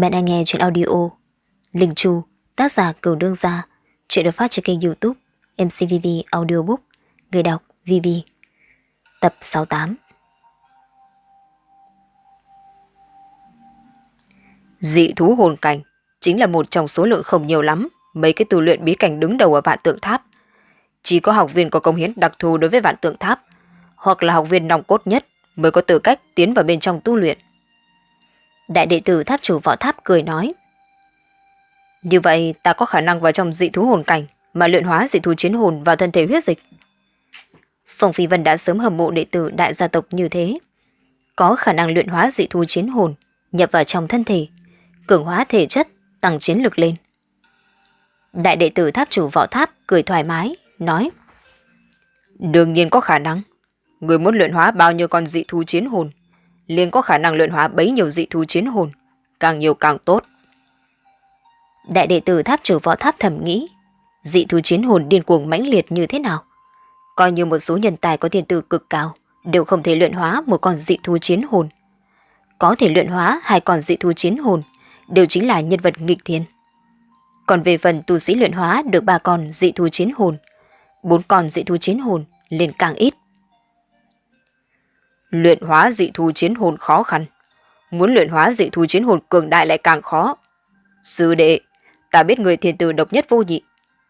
Bạn đang nghe chuyện audio Linh Chu, tác giả Cửu Đương Gia Chuyện được phát trên kênh youtube MCVV Audiobook Người đọc VV Tập 68 Dị thú hồn cảnh chính là một trong số lượng không nhiều lắm mấy cái tu luyện bí cảnh đứng đầu ở vạn tượng tháp. Chỉ có học viên có công hiến đặc thù đối với vạn tượng tháp hoặc là học viên nòng cốt nhất mới có tư cách tiến vào bên trong tu luyện. Đại đệ tử tháp chủ võ tháp cười nói. Như vậy ta có khả năng vào trong dị thú hồn cảnh mà luyện hóa dị thú chiến hồn vào thân thể huyết dịch. Phong Phi Vân đã sớm hầm mộ đệ tử đại gia tộc như thế. Có khả năng luyện hóa dị thú chiến hồn, nhập vào trong thân thể, cường hóa thể chất, tăng chiến lực lên. Đại đệ tử tháp chủ võ tháp cười thoải mái, nói. Đương nhiên có khả năng. Người muốn luyện hóa bao nhiêu con dị thú chiến hồn, liền có khả năng luyện hóa bấy nhiều dị thú chiến hồn, càng nhiều càng tốt. Đại đệ tử tháp chủ võ tháp thầm nghĩ, dị thú chiến hồn điên cuồng mãnh liệt như thế nào? Coi như một số nhân tài có thiên tư cực cao, đều không thể luyện hóa một con dị thú chiến hồn. Có thể luyện hóa hai con dị thú chiến hồn, đều chính là nhân vật nghịch thiên. Còn về phần tu sĩ luyện hóa được ba con dị thú chiến hồn, bốn con dị thú chiến hồn liền càng ít. Luyện hóa dị thú chiến hồn khó khăn. Muốn luyện hóa dị thú chiến hồn cường đại lại càng khó. Sư đệ, ta biết người thiên tử độc nhất vô nhị,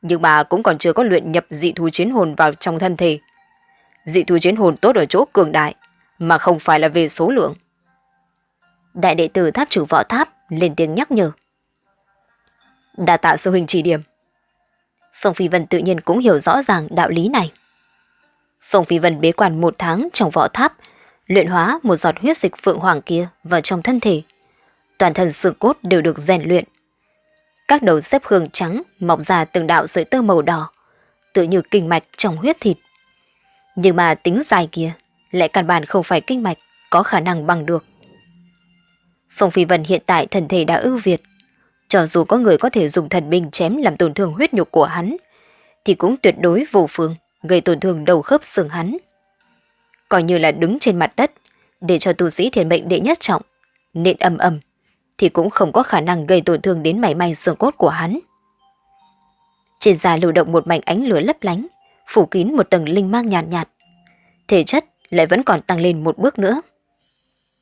nhưng mà cũng còn chưa có luyện nhập dị thú chiến hồn vào trong thân thể. Dị thú chiến hồn tốt ở chỗ cường đại, mà không phải là về số lượng. Đại đệ tử tháp chủ võ tháp lên tiếng nhắc nhở. Đà tạ sư huynh chỉ điểm. Phong Phi Vân tự nhiên cũng hiểu rõ ràng đạo lý này. Phong Phi Vân bế quan một tháng trong võ tháp, luyện hóa một giọt huyết dịch phượng hoàng kia vào trong thân thể. Toàn thân xương cốt đều được rèn luyện. Các đầu xếp hương trắng mọc ra từng đạo sợi tơ màu đỏ, tự như kinh mạch trong huyết thịt. Nhưng mà tính dài kia lại căn bản không phải kinh mạch có khả năng bằng được. Phong Phi Vân hiện tại thần thể đã ưu việt. Cho dù có người có thể dùng thần binh chém làm tổn thương huyết nhục của hắn, thì cũng tuyệt đối vô phương gây tổn thương đầu khớp xương hắn. Coi như là đứng trên mặt đất, để cho tu sĩ thiền mệnh đệ nhất trọng, nện âm âm, thì cũng không có khả năng gây tổn thương đến mảy may xương cốt của hắn. Trên da lưu động một mảnh ánh lửa lấp lánh, phủ kín một tầng linh mang nhàn nhạt, nhạt. Thể chất lại vẫn còn tăng lên một bước nữa.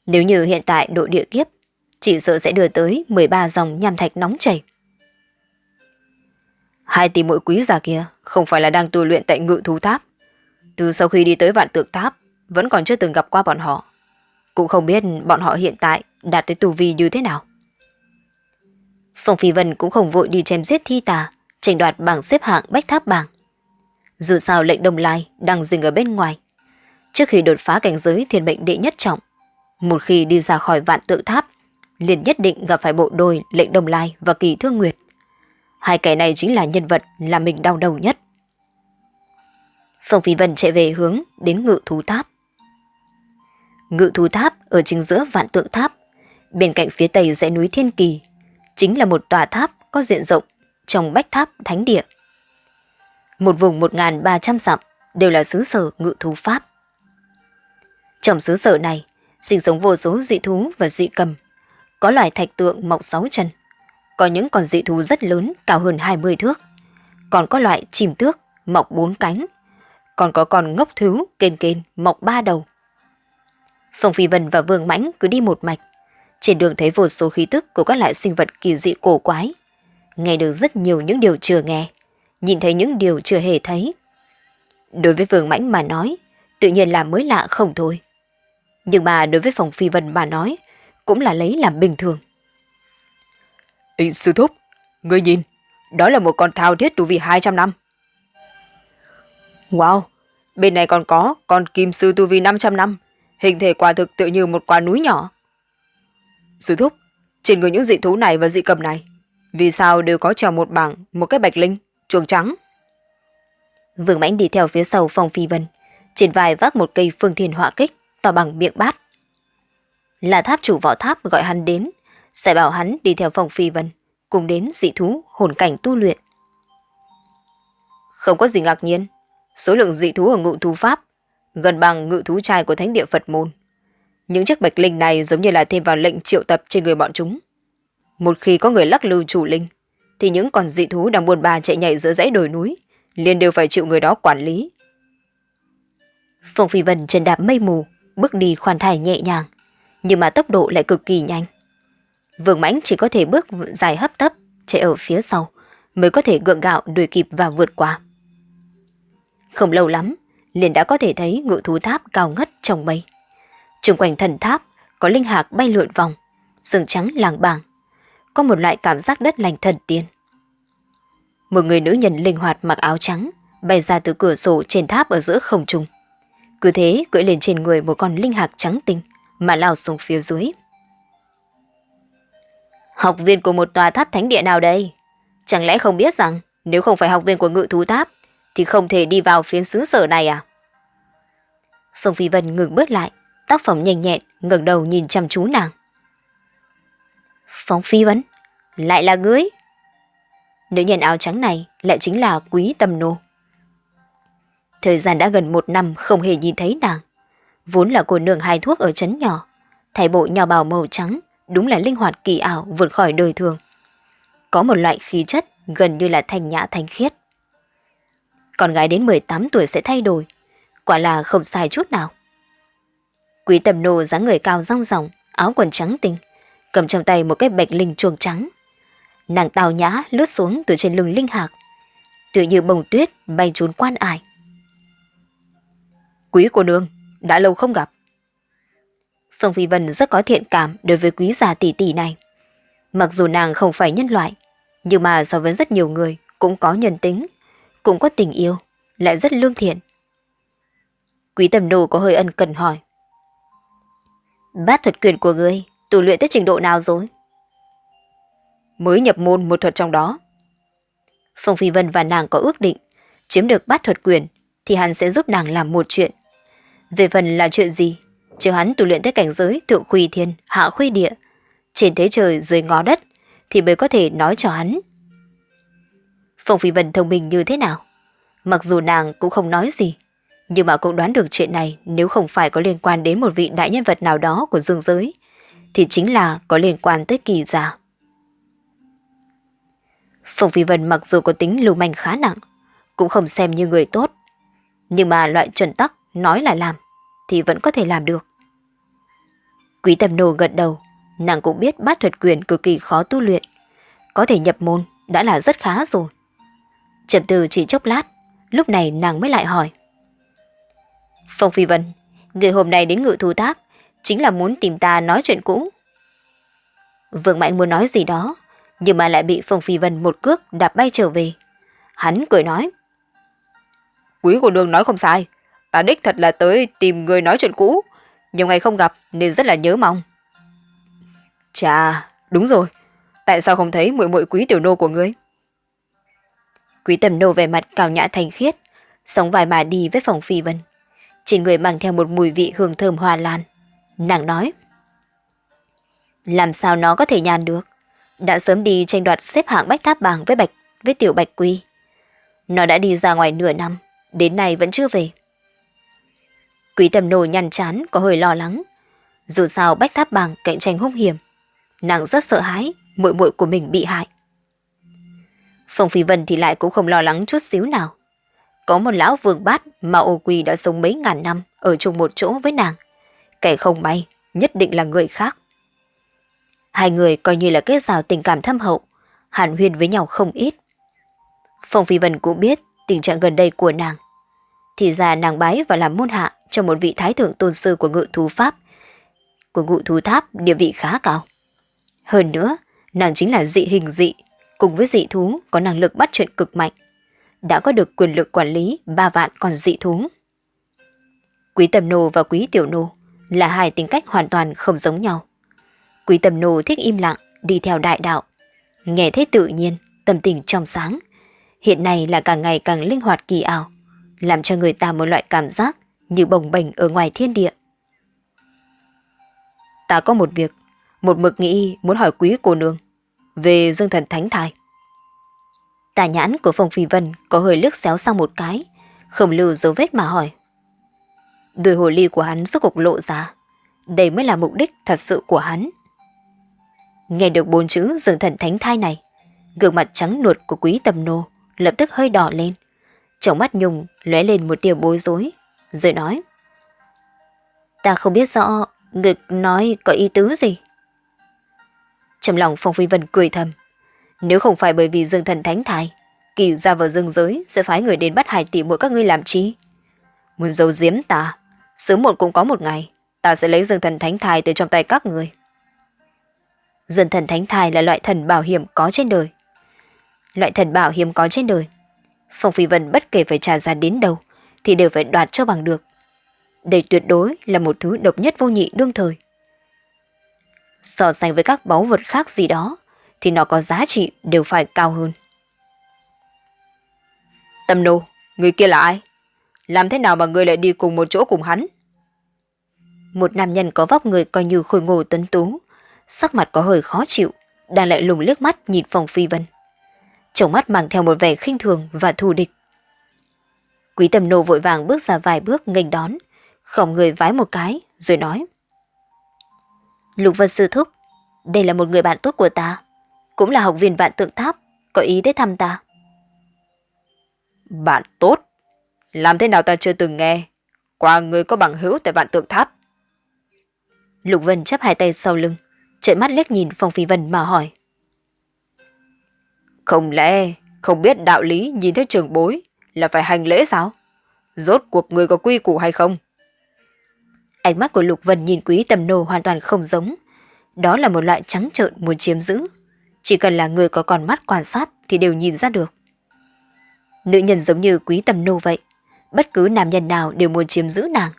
Nếu như hiện tại độ địa kiếp, chỉ sợ sẽ đưa tới 13 dòng nham thạch nóng chảy. Hai tỷ muội quý già kia không phải là đang tu luyện tại ngự thú tháp. Từ sau khi đi tới vạn tượng tháp, vẫn còn chưa từng gặp qua bọn họ. Cũng không biết bọn họ hiện tại đạt tới tù vi như thế nào. Phong Phi Vân cũng không vội đi chém giết thi tà, tranh đoạt bảng xếp hạng bách tháp bảng. Dù sao lệnh đồng lai đang dừng ở bên ngoài. Trước khi đột phá cảnh giới thiên mệnh đệ nhất trọng, một khi đi ra khỏi vạn tự tháp, liền nhất định gặp phải bộ đôi lệnh đồng lai và kỳ thương nguyệt. Hai kẻ này chính là nhân vật làm mình đau đầu nhất. Phong Phi Vân chạy về hướng đến ngự thú tháp. Ngự thú tháp ở chính giữa vạn tượng tháp, bên cạnh phía tây dãy núi Thiên Kỳ, chính là một tòa tháp có diện rộng trong bách tháp thánh địa. Một vùng 1.300 dặm đều là xứ sở ngự thú pháp. Trong xứ sở này, sinh sống vô số dị thú và dị cầm, có loài thạch tượng mọc sáu chân, có những con dị thú rất lớn cao hơn 20 thước, còn có loại chìm tước mọc bốn cánh, còn có con ngốc thứ kên kên mọc ba đầu. Phong Phi Vân và Vương Mãnh cứ đi một mạch, trên đường thấy vô số khí tức của các loại sinh vật kỳ dị cổ quái, nghe được rất nhiều những điều chưa nghe, nhìn thấy những điều chưa hề thấy. Đối với Vương Mãnh mà nói, tự nhiên là mới lạ không thôi. Nhưng mà đối với Phong Phi Vân mà nói, cũng là lấy làm bình thường. Ý, sư thúc, ngươi nhìn, đó là một con thao thiết tu vi 200 năm. Wow, bên này còn có con kim sư tu vi 500 năm, hình thể quả thực tự như một quả núi nhỏ. Sư thúc, trên người những dị thú này và dị cầm này, vì sao đều có treo một bảng, một cái bạch linh, chuồng trắng? Vương Mãnh đi theo phía sau phòng phi vân, trên vai vác một cây phương thiên họa kích, to bằng miệng bát. Là tháp chủ võ tháp gọi hắn đến, sẽ bảo hắn đi theo phòng phi vân, cùng đến dị thú hồn cảnh tu luyện. Không có gì ngạc nhiên, số lượng dị thú ở ngự thú pháp gần bằng ngự thú trai của thánh địa Phật môn. Những chiếc bạch linh này giống như là thêm vào lệnh triệu tập trên người bọn chúng. Một khi có người lắc lư chủ linh, thì những con dị thú đang buồn bà chạy nhảy giữa dãy đồi núi, liền đều phải chịu người đó quản lý. Phong Phi Vân trần đạp mây mù, bước đi khoan thai nhẹ nhàng, nhưng mà tốc độ lại cực kỳ nhanh. Vương Mãnh chỉ có thể bước dài hấp tấp, chạy ở phía sau, mới có thể gượng gạo đuổi kịp và vượt qua. Không lâu lắm, liền đã có thể thấy ngự thú tháp cao ngất trong mây. Trung quanh thần tháp có linh hạc bay lượn vòng, sừng trắng làng bàng. Có một loại cảm giác đất lành thần tiên. Một người nữ nhân linh hoạt mặc áo trắng bay ra từ cửa sổ trên tháp ở giữa không trung. Cứ thế cưỡi lên trên người một con linh hạc trắng tinh mà lao xuống phía dưới. Học viên của một tòa tháp thánh địa nào đây? Chẳng lẽ không biết rằng nếu không phải học viên của ngự thú tháp thì không thể đi vào phiến xứ sở này à? Phương Phi Vân ngừng bước lại, tác phẩm nhanh nhẹn, ngẩng đầu nhìn chăm chú nàng. Phong Phi Vân, lại là ngươi? Nữ nhân áo trắng này lại chính là Quý Tâm Nô. Thời gian đã gần một năm không hề nhìn thấy nàng. Vốn là cô nương hai thuốc ở trấn nhỏ, thay bộ nhỏ bào màu trắng, đúng là linh hoạt kỳ ảo vượt khỏi đời thường. Có một loại khí chất gần như là thanh nhã thanh khiết. Con gái đến 18 tuổi sẽ thay đổi, quả là không sai chút nào. Quý tầm nô dáng người cao rong ròng, áo quần trắng tinh, cầm trong tay một cái bạch linh chuồng trắng. Nàng tào nhã lướt xuống từ trên lưng linh hạc, tự như bông tuyết bay trốn quan ải. Quý cô nương, đã lâu không gặp. Phương Phi Vân rất có thiện cảm đối với quý già tỷ tỷ này. Mặc dù nàng không phải nhân loại, nhưng mà so với rất nhiều người cũng có nhân tính, cũng có tình yêu, lại rất lương thiện. Quý tầm đồ có hơi ân cần hỏi. Bát thuật quyền của ngươi, tu luyện tới trình độ nào rồi? Mới nhập môn một thuật trong đó. Phong Phi Vân và nàng có ước định, chiếm được bát thuật quyền thì hắn sẽ giúp nàng làm một chuyện. Về phần là chuyện gì, chờ hắn tu luyện tới cảnh giới thượng khuy thiên, hạ khuy địa, trên thế trời dưới ngó đất, thì mới có thể nói cho hắn. Phong Phi Vân thông minh như thế nào? Mặc dù nàng cũng không nói gì, nhưng mà cũng đoán được chuyện này nếu không phải có liên quan đến một vị đại nhân vật nào đó của dương giới, thì chính là có liên quan tới kỳ giả. Phong Phi Vân mặc dù có tính lưu manh khá nặng, cũng không xem như người tốt, nhưng mà loại chuẩn tắc nói là làm thì vẫn có thể làm được. Quý Tâm Nô gật đầu, nàng cũng biết bát thuật quyền cực kỳ khó tu luyện, có thể nhập môn đã là rất khá rồi. Chậm từ chỉ chốc lát, lúc này nàng mới lại hỏi. Phong Phi Vân, người hôm nay đến ngự thú tháp chính là muốn tìm ta nói chuyện cũ. Vương Mạnh muốn nói gì đó, nhưng mà lại bị Phong Phi Vân một cước đạp bay trở về. Hắn cười nói. Quý cô nương nói không sai, ta đích thật là tới tìm người nói chuyện cũ, nhiều ngày không gặp nên rất là nhớ mong. Chà, đúng rồi, tại sao không thấy muội muội quý tiểu nô của ngươi? Quý tầm nô về mặt cao nhã thanh khiết, sống vài mà đi với phòng phi vân. Trên người mang theo một mùi vị hương thơm hoa lan. Nàng nói. Làm sao nó có thể nhàn được? Đã sớm đi tranh đoạt xếp hạng bách tháp bảng với bạch với tiểu bạch quy. Nó đã đi ra ngoài nửa năm, đến nay vẫn chưa về. Quý tầm nô nhăn chán có hơi lo lắng. Dù sao bách tháp bảng cạnh tranh hung hiểm. Nàng rất sợ hãi muội muội của mình bị hại. Phong Phi Vân thì lại cũng không lo lắng chút xíu nào. Có một lão vương bát mà ô quỳ đã sống mấy ngàn năm ở chung một chỗ với nàng. Kẻ không may, nhất định là người khác. Hai người coi như là kết rào tình cảm thâm hậu, hàn huyên với nhau không ít. Phong Phi Vân cũng biết tình trạng gần đây của nàng. Thì ra nàng bái và làm môn hạ cho một vị thái thượng tôn sư của ngự thú pháp, của ngự thú tháp địa vị khá cao. Hơn nữa, nàng chính là dị hình dị, cùng với dị thú có năng lực bắt chuyện cực mạnh, đã có được quyền lực quản lý ba vạn con dị thú. Quý tầm nô và quý tiểu nô là hai tính cách hoàn toàn không giống nhau. Quý tầm nô thích im lặng, đi theo đại đạo, nghe thế tự nhiên, tâm tình trong sáng. Hiện nay là càng ngày càng linh hoạt kỳ ảo, làm cho người ta một loại cảm giác như bồng bềnh ở ngoài thiên địa. Ta có một việc, một mực nghĩ muốn hỏi quý cô nương về dương thần thánh thai. Tà nhãn của Phong Phi Vân có hơi lướt xéo sang một cái, không lưu dấu vết mà hỏi. Đôi hồ ly của hắn rốt cục lộ ra, đây mới là mục đích thật sự của hắn. Nghe được bốn chữ dương thần thánh thai này, gương mặt trắng nuột của quý tầm nô lập tức hơi đỏ lên. Trong mắt Nhung lóe lên một tia bối rối, rồi nói. Ta không biết rõ ngực nói có ý tứ gì. Trong lòng Phong Phi Vân cười thầm. Nếu không phải bởi vì dương thần thánh thai, kỳ ra vào dương giới sẽ phái người đến bắt hải tỷ mỗi các ngươi làm chi? Muốn giấu giếm ta, sớm muộn cũng có một ngày, ta sẽ lấy dương thần thánh thai từ trong tay các người. Dương thần thánh thai là loại thần bảo hiểm có trên đời. Loại thần bảo hiểm có trên đời. Phong Phi Vân bất kể phải trả giá đến đâu, thì đều phải đoạt cho bằng được. Đây tuyệt đối là một thứ độc nhất vô nhị đương thời. So sánh với các báu vật khác gì đó, thì nó có giá trị đều phải cao hơn. Tâm nô, người kia là ai? Làm thế nào mà người lại đi cùng một chỗ cùng hắn? Một nam nhân có vóc người coi như khôi ngô tuấn tú, sắc mặt có hơi khó chịu, đang lại lùng liếc mắt nhìn phòng phi vân. Trong mắt mang theo một vẻ khinh thường và thù địch. Quý tầm nô vội vàng bước ra vài bước nghênh đón, khom người vái một cái, rồi nói. Lục Vân Sư Thúc, đây là một người bạn tốt của ta, cũng là học viên vạn tượng tháp, có ý tới thăm ta. Bạn tốt? Làm thế nào ta chưa từng nghe? Qua người có bằng hữu tại vạn tượng tháp. Lục Vân chắp hai tay sau lưng, trợn mắt liếc nhìn Phong Phi Vân mà hỏi. Không lẽ không biết đạo lý nhìn thấy trường bối là phải hành lễ sao? Rốt cuộc người có quy củ hay không? Ánh mắt của Lục Vân nhìn quý tầm nô hoàn toàn không giống. Đó là một loại trắng trợn muốn chiếm giữ. Chỉ cần là người có con mắt quan sát thì đều nhìn ra được. Nữ nhân giống như quý tầm nô vậy. Bất cứ nam nhân nào đều muốn chiếm giữ nàng.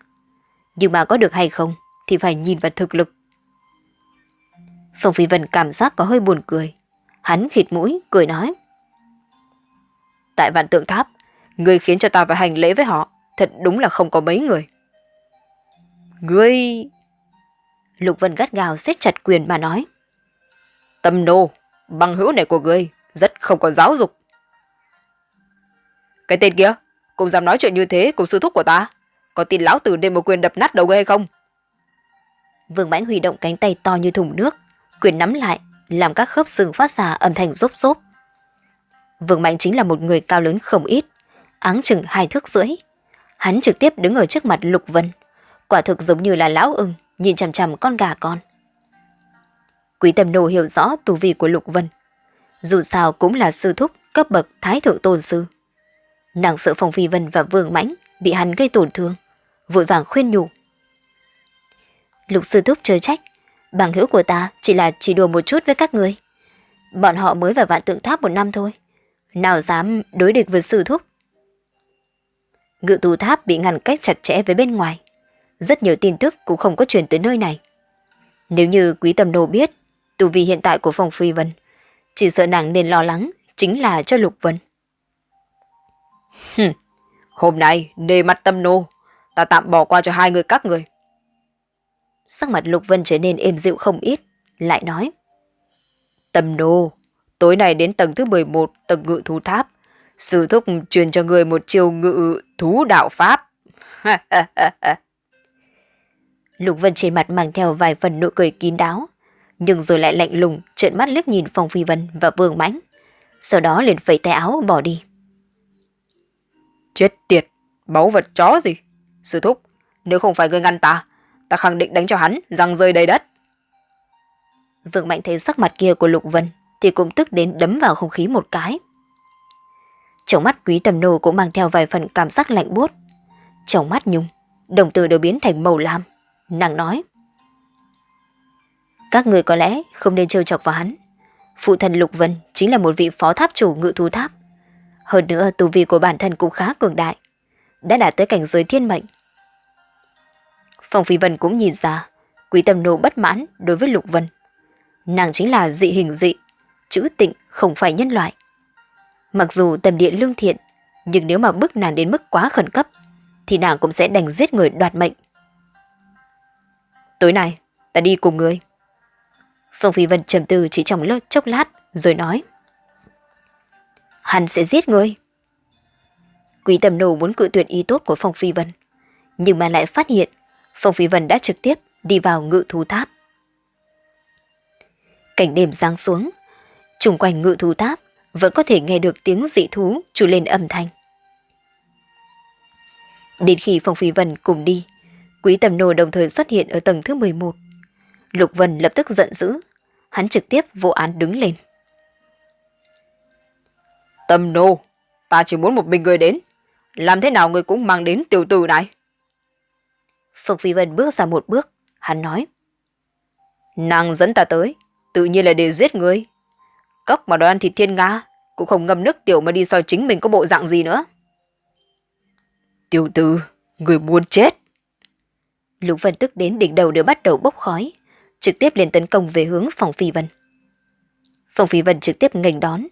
Nhưng mà có được hay không thì phải nhìn vào thực lực. Phong Phi Vân cảm giác có hơi buồn cười. Hắn khịt mũi, cười nói. Tại vạn tượng tháp, người khiến cho ta phải hành lễ với họ, thật đúng là không có mấy người. Ngươi... Lục Vân gắt gào siết chặt quyền mà nói. Tâm nô, bằng hữu này của ngươi, rất không có giáo dục. Cái tên kia, cũng dám nói chuyện như thế cùng sư thúc của ta. Có tin lão tử đem một quyền đập nát đầu ngươi hay không? Vương Mãnh huy động cánh tay to như thùng nước, quyền nắm lại, làm các khớp xương phát ra âm thanh rốp rốp. Vương mãnh chính là một người cao lớn không ít, áng chừng hai thước rưỡi. Hắn trực tiếp đứng ở trước mặt Lục Vân, quả thực giống như là lão ưng nhìn chằm chằm con gà con. Quý Tâm Nô hiểu rõ tù vi của Lục Vân, dù sao cũng là sư thúc cấp bậc thái thượng tôn sư. Nàng sợ Phong Phi Vân và Vương Mãnh bị hắn gây tổn thương, vội vàng khuyên nhủ. Lục sư thúc chơi trách, bằng hữu của ta chỉ là chỉ đùa một chút với các người. Bọn họ mới vào vạn tượng tháp một năm thôi. Nào dám đối địch với sư thúc. Ngự tù tháp bị ngăn cách chặt chẽ với bên ngoài. Rất nhiều tin tức cũng không có truyền tới nơi này. Nếu như quý tầm nô biết tu vi hiện tại của phòng phi vân, chỉ sợ nàng nên lo lắng chính là cho Lục Vân. Hừm, hôm nay nề mặt tâm nô, ta tạm bỏ qua cho hai người các người. Sắc mặt Lục Vân trở nên êm dịu không ít, lại nói. Tâm nô, tối nay đến tầng thứ 11, tầng ngự thú tháp. Sư thúc truyền cho người một chiêu ngự thú đạo pháp. Lục Vân trên mặt mang theo vài phần nụ cười kín đáo, nhưng rồi lại lạnh lùng trợn mắt liếc nhìn Phong Phi Vân và Vương Mãnh, sau đó liền phẩy tay áo bỏ đi. Chết tiệt, báu vật chó gì? Sư thúc, nếu không phải ngươi ngăn ta, ta khẳng định đánh cho hắn răng rơi đầy đất. Vương Mạnh thấy sắc mặt kia của Lục Vân thì cũng tức đến đấm vào không khí một cái. Trong mắt quý tầm nô cũng mang theo vài phần cảm giác lạnh buốt. Trong mắt Nhung, đồng tử đều biến thành màu lam. Nàng nói. Các người có lẽ không nên trêu chọc vào hắn. Phụ thần Lục Vân chính là một vị phó tháp chủ ngự thú tháp. Hơn nữa tu vi của bản thân cũng khá cường đại. Đã đạt tới cảnh giới thiên mệnh. Phong Phi Vân cũng nhìn ra quý tâm nô bất mãn đối với Lục Vân. Nàng chính là dị hình dị, chữ tịnh không phải nhân loại. Mặc dù tầm điện lương thiện, nhưng nếu mà bức nàng đến mức quá khẩn cấp, thì nàng cũng sẽ đành giết người đoạt mệnh. Tối nay, ta đi cùng người. Phong Phi Vân trầm tư chỉ trong lớp chốc lát, rồi nói. Hắn sẽ giết ngươi. Quý tầm nổ muốn cự tuyệt ý tốt của Phong Phi Vân, nhưng mà lại phát hiện Phong Phi Vân đã trực tiếp đi vào ngự thú tháp. Cảnh đêm giáng xuống, chung quanh ngự thú tháp vẫn có thể nghe được tiếng dị thú trù lên âm thanh. Đến khi Phong Phi Vân cùng đi, Quý Tầm Nô đồng thời xuất hiện ở tầng thứ 11. Lục Vân lập tức giận dữ, hắn trực tiếp vô án đứng lên. Tầm Nô, ta chỉ muốn một mình người đến, làm thế nào người cũng mang đến tiểu tử này. Phong Phi Vân bước ra một bước, hắn nói. Nàng dẫn ta tới, tự nhiên là để giết người. Cốc mà đòi ăn thịt thiên nga, cũng không ngâm nước tiểu mà đi soi chính mình có bộ dạng gì nữa. Tiểu tử, người muốn chết. Lục Vân tức đến đỉnh đầu đều bắt đầu bốc khói, trực tiếp liền tấn công về hướng phòng phi vân. Phòng phi vân trực tiếp nghênh đón,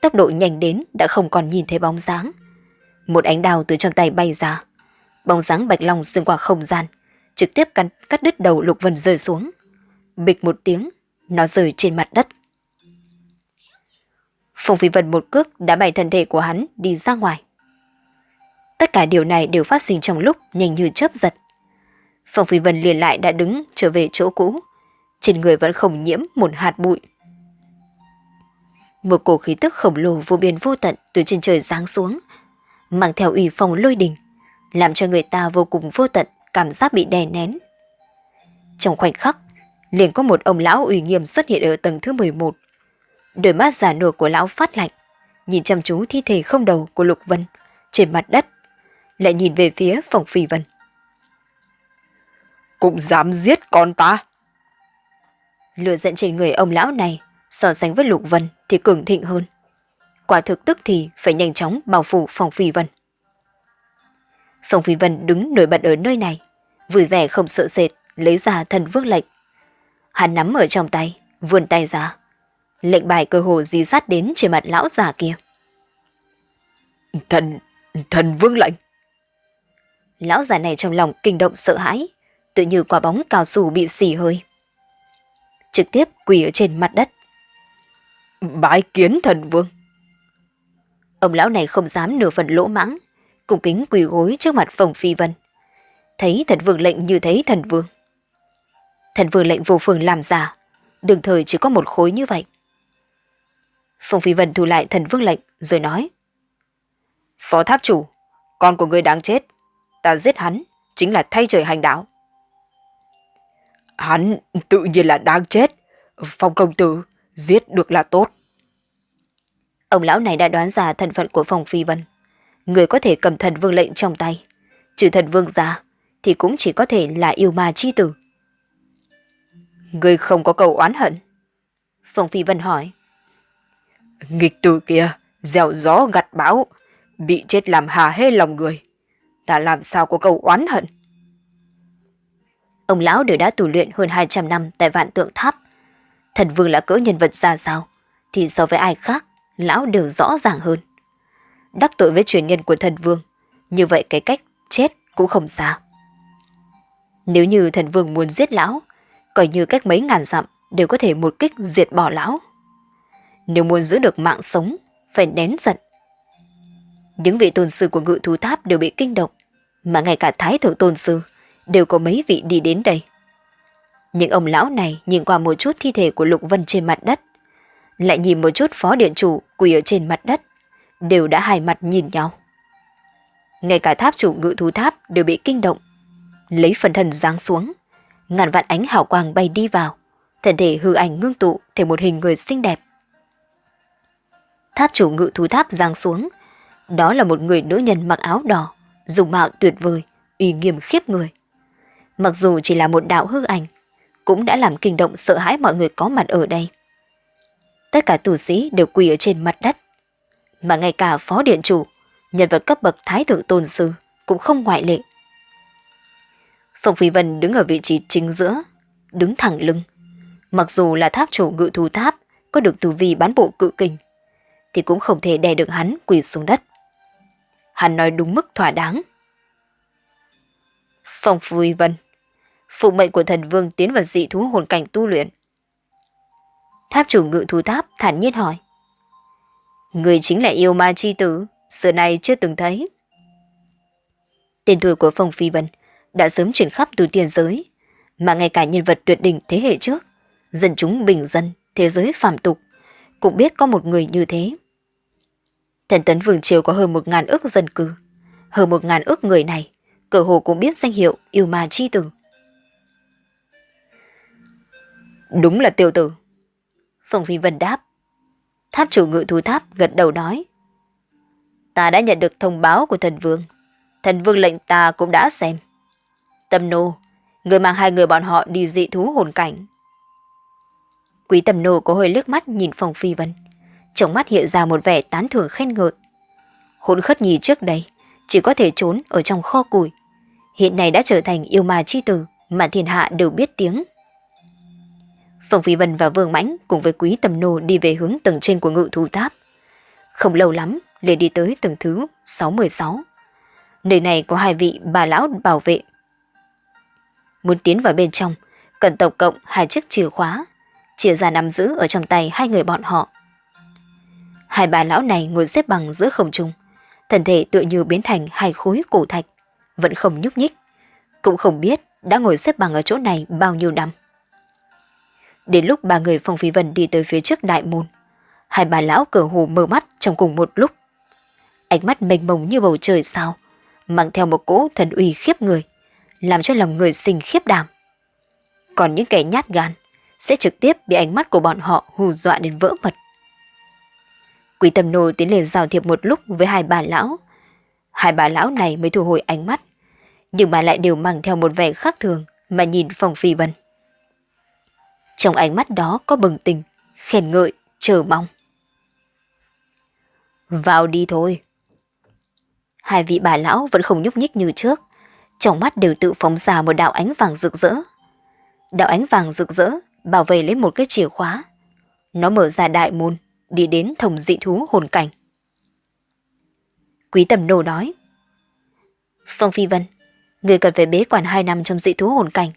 tốc độ nhanh đến đã không còn nhìn thấy bóng dáng. Một ánh đào từ trong tay bay ra, bóng dáng bạch long xuyên qua không gian, trực tiếp cắt, cắt đứt đầu Lục Vân rơi xuống. Bịch một tiếng, nó rơi trên mặt đất. Phùng Phi Vân một cước đã bày thân thể của hắn đi ra ngoài. Tất cả điều này đều phát sinh trong lúc nhanh như chớp giật. Phong Phi Vân liền lại đã đứng trở về chỗ cũ, trên người vẫn không nhiễm một hạt bụi. Một cổ khí tức khổng lồ vô biên vô tận từ trên trời giáng xuống, mang theo ủy phong lôi đình, làm cho người ta vô cùng vô tận cảm giác bị đè nén. Trong khoảnh khắc, liền có một ông lão ủy nghiêm xuất hiện ở tầng thứ 11. Đôi mắt giả nua của lão phát lạnh, nhìn chăm chú thi thể không đầu của Lục Vân trên mặt đất, lại nhìn về phía phòng phi vân. Cũng dám giết con ta. Lửa giận trên người ông lão này so sánh với Lục Vân thì cường thịnh hơn. Quả thực tức thì phải nhanh chóng bao phủ phòng phi vân. Phòng phi vân đứng nổi bật ở nơi này, vui vẻ không sợ sệt, lấy ra thần vương lệnh. Hắn nắm ở trong tay, vươn tay ra. Lệnh bài cơ hồ dí sát đến trên mặt lão già kia. Thần, thần vương lệnh. Lão già này trong lòng kinh động sợ hãi, tự như quả bóng cao su bị xì hơi. Trực tiếp quỳ ở trên mặt đất. Bái kiến thần vương. Ông lão này không dám nửa phần lỗ mãng, cùng kính quỳ gối trước mặt phòng phi vân. Thấy thần vương lệnh như thấy thần vương. Thần vương lệnh vô phương làm giả, đường thời chỉ có một khối như vậy. Phong Phi Vân thu lại thần vương lệnh rồi nói. Phó tháp chủ, con của người đáng chết. Ta giết hắn, chính là thay trời hành đạo. Hắn tự nhiên là đáng chết. Phong công tử, giết được là tốt. Ông lão này đã đoán ra thân phận của Phong Phi Vân. Người có thể cầm thần vương lệnh trong tay. Trừ thần vương ra, thì cũng chỉ có thể là yêu ma chi tử. Người không có cầu oán hận. Phong Phi Vân hỏi. Nghịch tử kia, gieo gió gặt bão, bị chết làm hà hê lòng người. Ta làm sao có cầu oán hận? Ông lão đều đã tù luyện hơn 200 năm tại vạn tượng tháp. Thần vương là cỡ nhân vật ra sao, thì so với ai khác, lão đều rõ ràng hơn. Đắc tội với truyền nhân của thần vương, như vậy cái cách chết cũng không xa. Nếu như thần vương muốn giết lão, coi như cách mấy ngàn dặm đều có thể một kích diệt bỏ lão. Nếu muốn giữ được mạng sống, phải nén giận. Những vị tôn sư của ngự thú tháp đều bị kinh động, mà ngay cả thái thượng tôn sư đều có mấy vị đi đến đây. Những ông lão này nhìn qua một chút thi thể của Lục Vân trên mặt đất, lại nhìn một chút phó điện chủ quỳ ở trên mặt đất, đều đã hai mặt nhìn nhau. Ngay cả tháp chủ ngự thú tháp đều bị kinh động, lấy phần thân giáng xuống, ngàn vạn ánh hào quang bay đi vào, thân thể hư ảnh ngưng tụ thành một hình người xinh đẹp. Tháp chủ ngự thú tháp giáng xuống, đó là một người nữ nhân mặc áo đỏ, dùng mạo tuyệt vời, uy nghiêm khiếp người. Mặc dù chỉ là một đạo hư ảnh, cũng đã làm kinh động sợ hãi mọi người có mặt ở đây. Tất cả tù sĩ đều quỳ ở trên mặt đất, mà ngay cả phó điện chủ, nhân vật cấp bậc thái thượng tôn sư cũng không ngoại lệ. Phong Phi Vân đứng ở vị trí chính giữa, đứng thẳng lưng. Mặc dù là tháp chủ ngự thú tháp có được tu vi bán bộ cự kình, thì cũng không thể đè được hắn quỳ xuống đất. Hắn nói đúng mức thỏa đáng. Phong Phi Vân Phụ mệnh của thần vương tiến vào dị thú hồn cảnh tu luyện. Tháp chủ ngự thú tháp thản nhiên hỏi. Người chính là yêu ma chi tử, xưa nay chưa từng thấy. Tên tuổi của Phong Phi Vân đã sớm chuyển khắp từ tiền giới, mà ngay cả nhân vật tuyệt đỉnh thế hệ trước, dân chúng bình dân thế giới phàm tục, cũng biết có một người như thế. Thần tấn Vương Triều có hơn một ngàn ước dân cư. Hơn một ngàn ước người này, cờ hồ cũng biết danh hiệu yêu ma chi tử. Đúng là tiêu tử. Phong Phi Vân đáp. Tháp chủ ngự thú tháp gật đầu nói. Ta đã nhận được thông báo của thần vương. Thần vương lệnh ta cũng đã xem. Tâm nô, người mang hai người bọn họ đi dị thú hồn cảnh. Quý tầm nô có hơi liếc mắt nhìn Phong Phi Vân. Trong mắt hiện ra một vẻ tán thưởng khen ngợi. Hồn khất nhì trước đây, chỉ có thể trốn ở trong kho củi. Hiện nay đã trở thành yêu ma chi tử mà thiên hạ đều biết tiếng. Phong Phi Vân và Vương Mãnh cùng với Quý Tầm Nô đi về hướng tầng trên của ngự thú tháp. Không lâu lắm, liền đi tới tầng thứ 66. Nơi này có hai vị bà lão bảo vệ. Muốn tiến vào bên trong, cần tổng cộng hai chiếc chìa khóa, chia ra nắm giữ ở trong tay hai người bọn họ. Hai bà lão này ngồi xếp bằng giữa không trung, thân thể tựa như biến thành hai khối cổ thạch, vẫn không nhúc nhích, cũng không biết đã ngồi xếp bằng ở chỗ này bao nhiêu năm. Đến lúc ba người Phong Phi Vân đi tới phía trước đại môn, hai bà lão cờ hồ mở mắt trong cùng một lúc. Ánh mắt mênh mông như bầu trời sao, mang theo một cỗ thần uy khiếp người, làm cho lòng người sinh khiếp đảm. Còn những kẻ nhát gan sẽ trực tiếp bị ánh mắt của bọn họ hù dọa đến vỡ mật. Quý tâm nô tiến lên giao thiệp một lúc với hai bà lão. Hai bà lão này mới thu hồi ánh mắt, nhưng bà lại đều mang theo một vẻ khác thường mà nhìn Phong Phi Vân. Trong ánh mắt đó có bừng tình, khen ngợi, chờ mong. Vào đi thôi. Hai vị bà lão vẫn không nhúc nhích như trước, trong mắt đều tự phóng ra một đạo ánh vàng rực rỡ. Đạo ánh vàng rực rỡ bảo vệ lấy một cái chìa khóa. Nó mở ra đại môn, đi đến thồng dị thú hồn cảnh. Quý tầm nô nói. Phong Phi Vân, người cần phải bế quản hai năm trong dị thú hồn cảnh.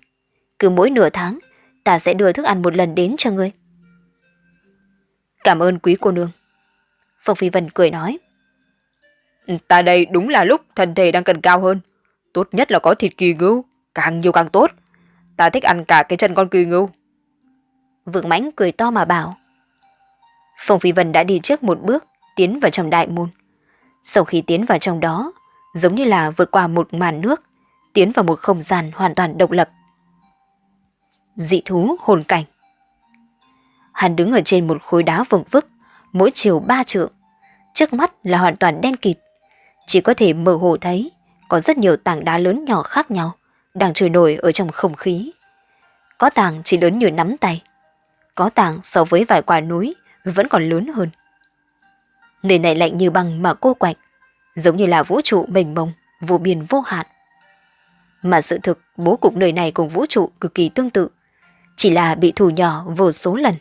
Cứ mỗi nửa tháng, ta sẽ đưa thức ăn một lần đến cho ngươi. Cảm ơn quý cô nương. Phong Phi Vân cười nói. Ta đây đúng là lúc thân thể đang cần cao hơn. Tốt nhất là có thịt kỳ ngưu, càng nhiều càng tốt. Ta thích ăn cả cái chân con kỳ ngưu. Vượng mãnh cười to mà bảo. Phong Phi Vân đã đi trước một bước, tiến vào trong đại môn. Sau khi tiến vào trong đó, giống như là vượt qua một màn nước, tiến vào một không gian hoàn toàn độc lập. Dị thú hồn cảnh Hắn đứng ở trên một khối đá vững vức, mỗi chiều ba trượng. Trước mắt là hoàn toàn đen kịt. Chỉ có thể mơ hồ thấy có rất nhiều tảng đá lớn nhỏ khác nhau đang trôi nổi ở trong không khí. Có tảng chỉ lớn như nắm tay. Có tảng so với vài quả núi vẫn còn lớn hơn. Nơi này lạnh như băng mà cô quạnh, giống như là vũ trụ mênh mông, vô biên vô hạn. Mà sự thực bố cục nơi này cùng vũ trụ cực kỳ tương tự, chỉ là bị thủ nhỏ vô số lần.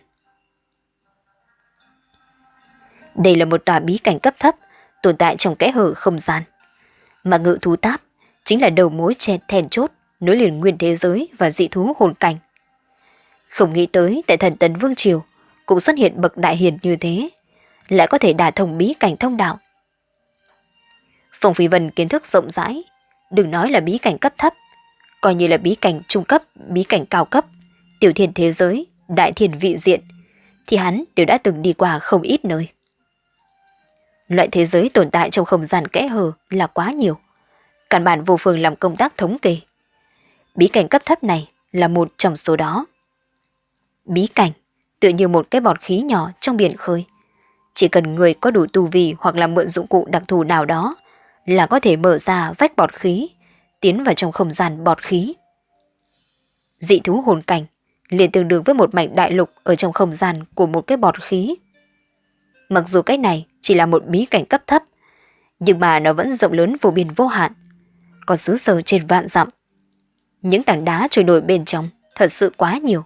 Đây là một tòa bí cảnh cấp thấp, tồn tại trong kẽ hở không gian. Mà ngự thú táp chính là đầu mối che thèn chốt nối liền nguyên thế giới và dị thú hồn cảnh. Không nghĩ tới tại thần tấn Vương Triều cũng xuất hiện bậc đại hiền như thế, lại có thể đả thông bí cảnh thông đạo. Phong Phi Vân kiến thức rộng rãi, đừng nói là bí cảnh cấp thấp, coi như là bí cảnh trung cấp, bí cảnh cao cấp, tiểu thiên thế giới, đại thiên vị diện, thì hắn đều đã từng đi qua không ít nơi. Loại thế giới tồn tại trong không gian kẽ hở là quá nhiều. Cản bản vô phương làm công tác thống kê. Bí cảnh cấp thấp này là một trong số đó. Bí cảnh tựa như một cái bọt khí nhỏ trong biển khơi. Chỉ cần người có đủ tu vi hoặc là mượn dụng cụ đặc thù nào đó là có thể mở ra vách bọt khí, tiến vào trong không gian bọt khí. Dị thú hồn cảnh liền tương đương với một mảnh đại lục ở trong không gian của một cái bọt khí. Mặc dù cái này chỉ là một bí cảnh cấp thấp, nhưng mà nó vẫn rộng lớn vô biên vô hạn, có xứ sở trên vạn dặm. Những tảng đá trôi nổi bên trong thật sự quá nhiều.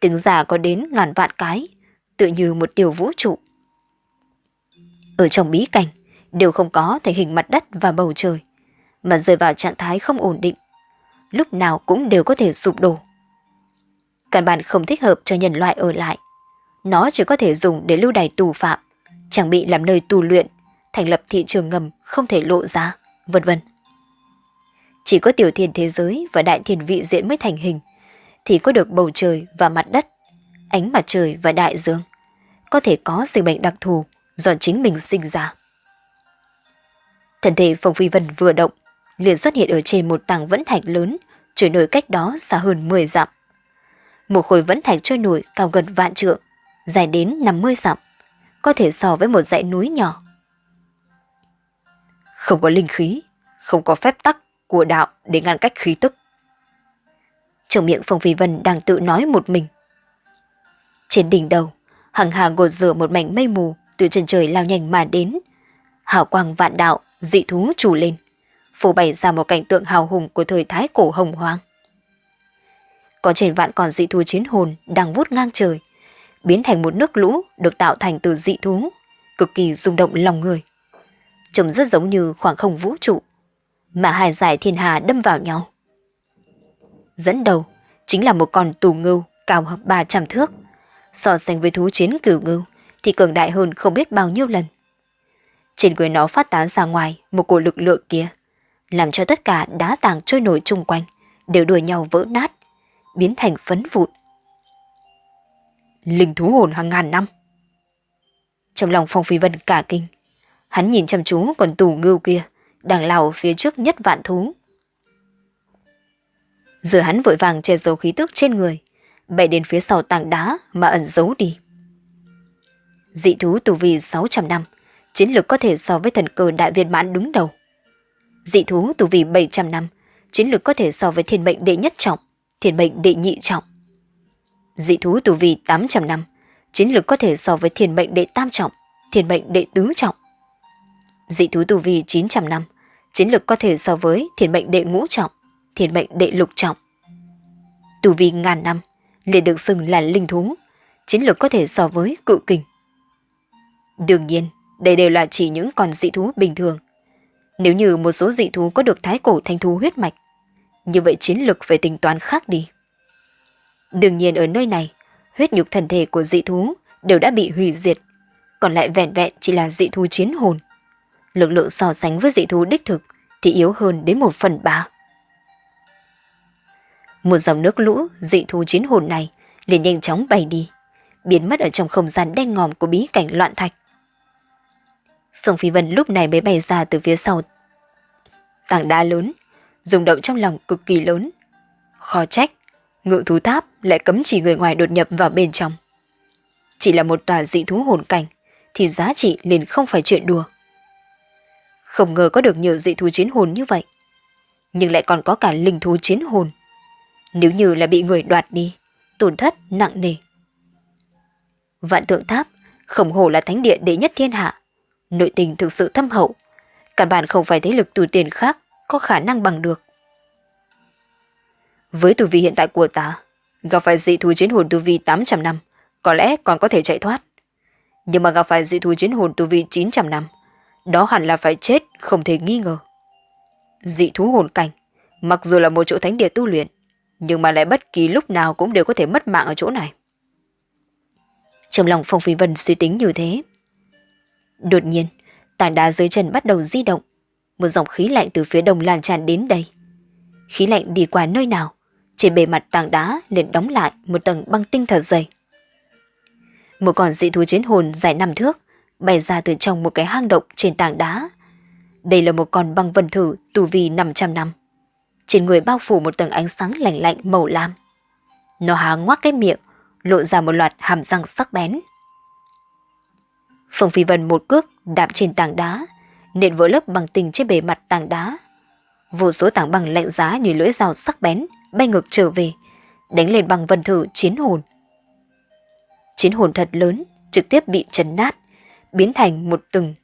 Tiếng giả có đến ngàn vạn cái, tự như một tiểu vũ trụ. Ở trong bí cảnh, đều không có thể hình mặt đất và bầu trời, mà rơi vào trạng thái không ổn định, lúc nào cũng đều có thể sụp đổ. Căn bản không thích hợp cho nhân loại ở lại. Nó chỉ có thể dùng để lưu đày tù phạm, chẳng bị làm nơi tù luyện, thành lập thị trường ngầm không thể lộ ra, vân vân. Chỉ có tiểu thiên thế giới và đại thiên vị diện mới thành hình, thì có được bầu trời và mặt đất, ánh mặt trời và đại dương. Có thể có sinh mệnh đặc thù do chính mình sinh ra. thần thể Phong Phi Vân vừa động, liền xuất hiện ở trên một tảng vẫn thạch lớn, chuyển nổi cách đó xa hơn 10 dặm. Một khối vẫn thạch trôi nổi cao gần vạn trượng, dài đến 50 dặm, có thể so với một dãy núi nhỏ. Không có linh khí, không có phép tắc của đạo để ngăn cách khí tức. Trong miệng Phong Phi Vân đang tự nói một mình. Trên đỉnh đầu, hằng hà gột rửa một mảnh mây mù từ chân trời lao nhanh mà đến. Hào quang vạn đạo, dị thú trù lên, phủ bày ra một cảnh tượng hào hùng của thời thái cổ hồng hoang. Có trên vạn còn dị thú chiến hồn đang vút ngang trời, biến thành một nước lũ được tạo thành từ dị thú, cực kỳ rung động lòng người. Trông rất giống như khoảng không vũ trụ, mà hai giải thiên hà đâm vào nhau. Dẫn đầu chính là một con tù ngưu cao hơn 300 thước, so sánh với thú chiến cửu ngưu thì cường đại hơn không biết bao nhiêu lần. Trên người nó phát tán ra ngoài một cổ lực lượng kia, làm cho tất cả đá tàng trôi nổi chung quanh đều đuổi nhau vỡ nát, biến thành phấn vụn. Linh thú hồn hàng ngàn năm. Trong lòng Phong Phi Vân cả kinh, hắn nhìn chăm chú còn tù ngưu kia, đang lao phía trước nhất vạn thú. Giờ hắn vội vàng che giấu khí tức trên người, bay đến phía sau tảng đá mà ẩn giấu đi. Dị thú tù vi 600 năm, chiến lược có thể so với thần cơ đại viên mãn đứng đầu. Dị thú tù vi 700 năm, chiến lược có thể so với thiên mệnh đệ nhất trọng, thiên mệnh đệ nhị trọng. Dị thú tù vi 800 năm, chiến lược có thể so với thiên mệnh đệ tam trọng, thiên mệnh đệ tứ trọng. Dị thú tù vi 900 năm, chiến lược có thể so với thiên mệnh đệ ngũ trọng, thiên mệnh đệ lục trọng. Tù vi ngàn năm, liền được xưng là linh thú, chiến lược có thể so với cự kình. Đương nhiên, đây đều là chỉ những con dị thú bình thường. Nếu như một số dị thú có được thái cổ thanh thú huyết mạch, như vậy chiến lược phải tính toán khác đi. Đương nhiên ở nơi này, huyết nhục thần thể của dị thú đều đã bị hủy diệt, còn lại vẹn vẹn chỉ là dị thú chiến hồn. Lực lượng so sánh với dị thú đích thực thì yếu hơn đến một phần ba. Một dòng nước lũ dị thú chiến hồn này liền nhanh chóng bay đi, biến mất ở trong không gian đen ngòm của bí cảnh loạn thạch. Phương Phi Vân lúc này mới bay ra từ phía sau. Tảng đá lớn, rung động trong lòng cực kỳ lớn. Khó trách, ngự thú tháp lại cấm chỉ người ngoài đột nhập vào bên trong. Chỉ là một tòa dị thú hồn cảnh, thì giá trị liền không phải chuyện đùa. Không ngờ có được nhiều dị thú chiến hồn như vậy. Nhưng lại còn có cả linh thú chiến hồn. Nếu như là bị người đoạt đi, tổn thất nặng nề. Vạn tượng tháp, khổng hồ là thánh địa đệ nhất thiên hạ. Nội tình thực sự thâm hậu. Căn bản không phải thế lực tù tiền khác có khả năng bằng được. Với tu vi hiện tại của ta, gặp phải dị thú chiến hồn tu vi 800 năm, có lẽ còn có thể chạy thoát. Nhưng mà gặp phải dị thú chiến hồn tu vi 900 năm, đó hẳn là phải chết không thể nghi ngờ. Dị thú hồn cảnh, mặc dù là một chỗ thánh địa tu luyện, nhưng mà lại bất kỳ lúc nào cũng đều có thể mất mạng ở chỗ này. Trong lòng Phong Phi Vân suy tính như thế. Đột nhiên, tảng đá dưới chân bắt đầu di động, một dòng khí lạnh từ phía đông lan tràn đến đây. Khí lạnh đi qua nơi nào, trên bề mặt tảng đá liền đóng lại một tầng băng tinh thật dày. Một con dị thú chiến hồn dài năm thước bay ra từ trong một cái hang động trên tảng đá. Đây là một con băng vân thử tù vi 500 năm. Trên người bao phủ một tầng ánh sáng lạnh lạnh màu lam. Nó há ngoác cái miệng, lộ ra một loạt hàm răng sắc bén. Phong Phi Vân một cước đạp trên tảng đá, nện vỡ lớp bằng tình trên bề mặt tảng đá. Vô số tảng bằng lạnh giá như lưỡi dao sắc bén bay ngược trở về, đánh lên bằng vân thử chiến hồn. Chiến hồn thật lớn, trực tiếp bị chấn nát, biến thành một từng,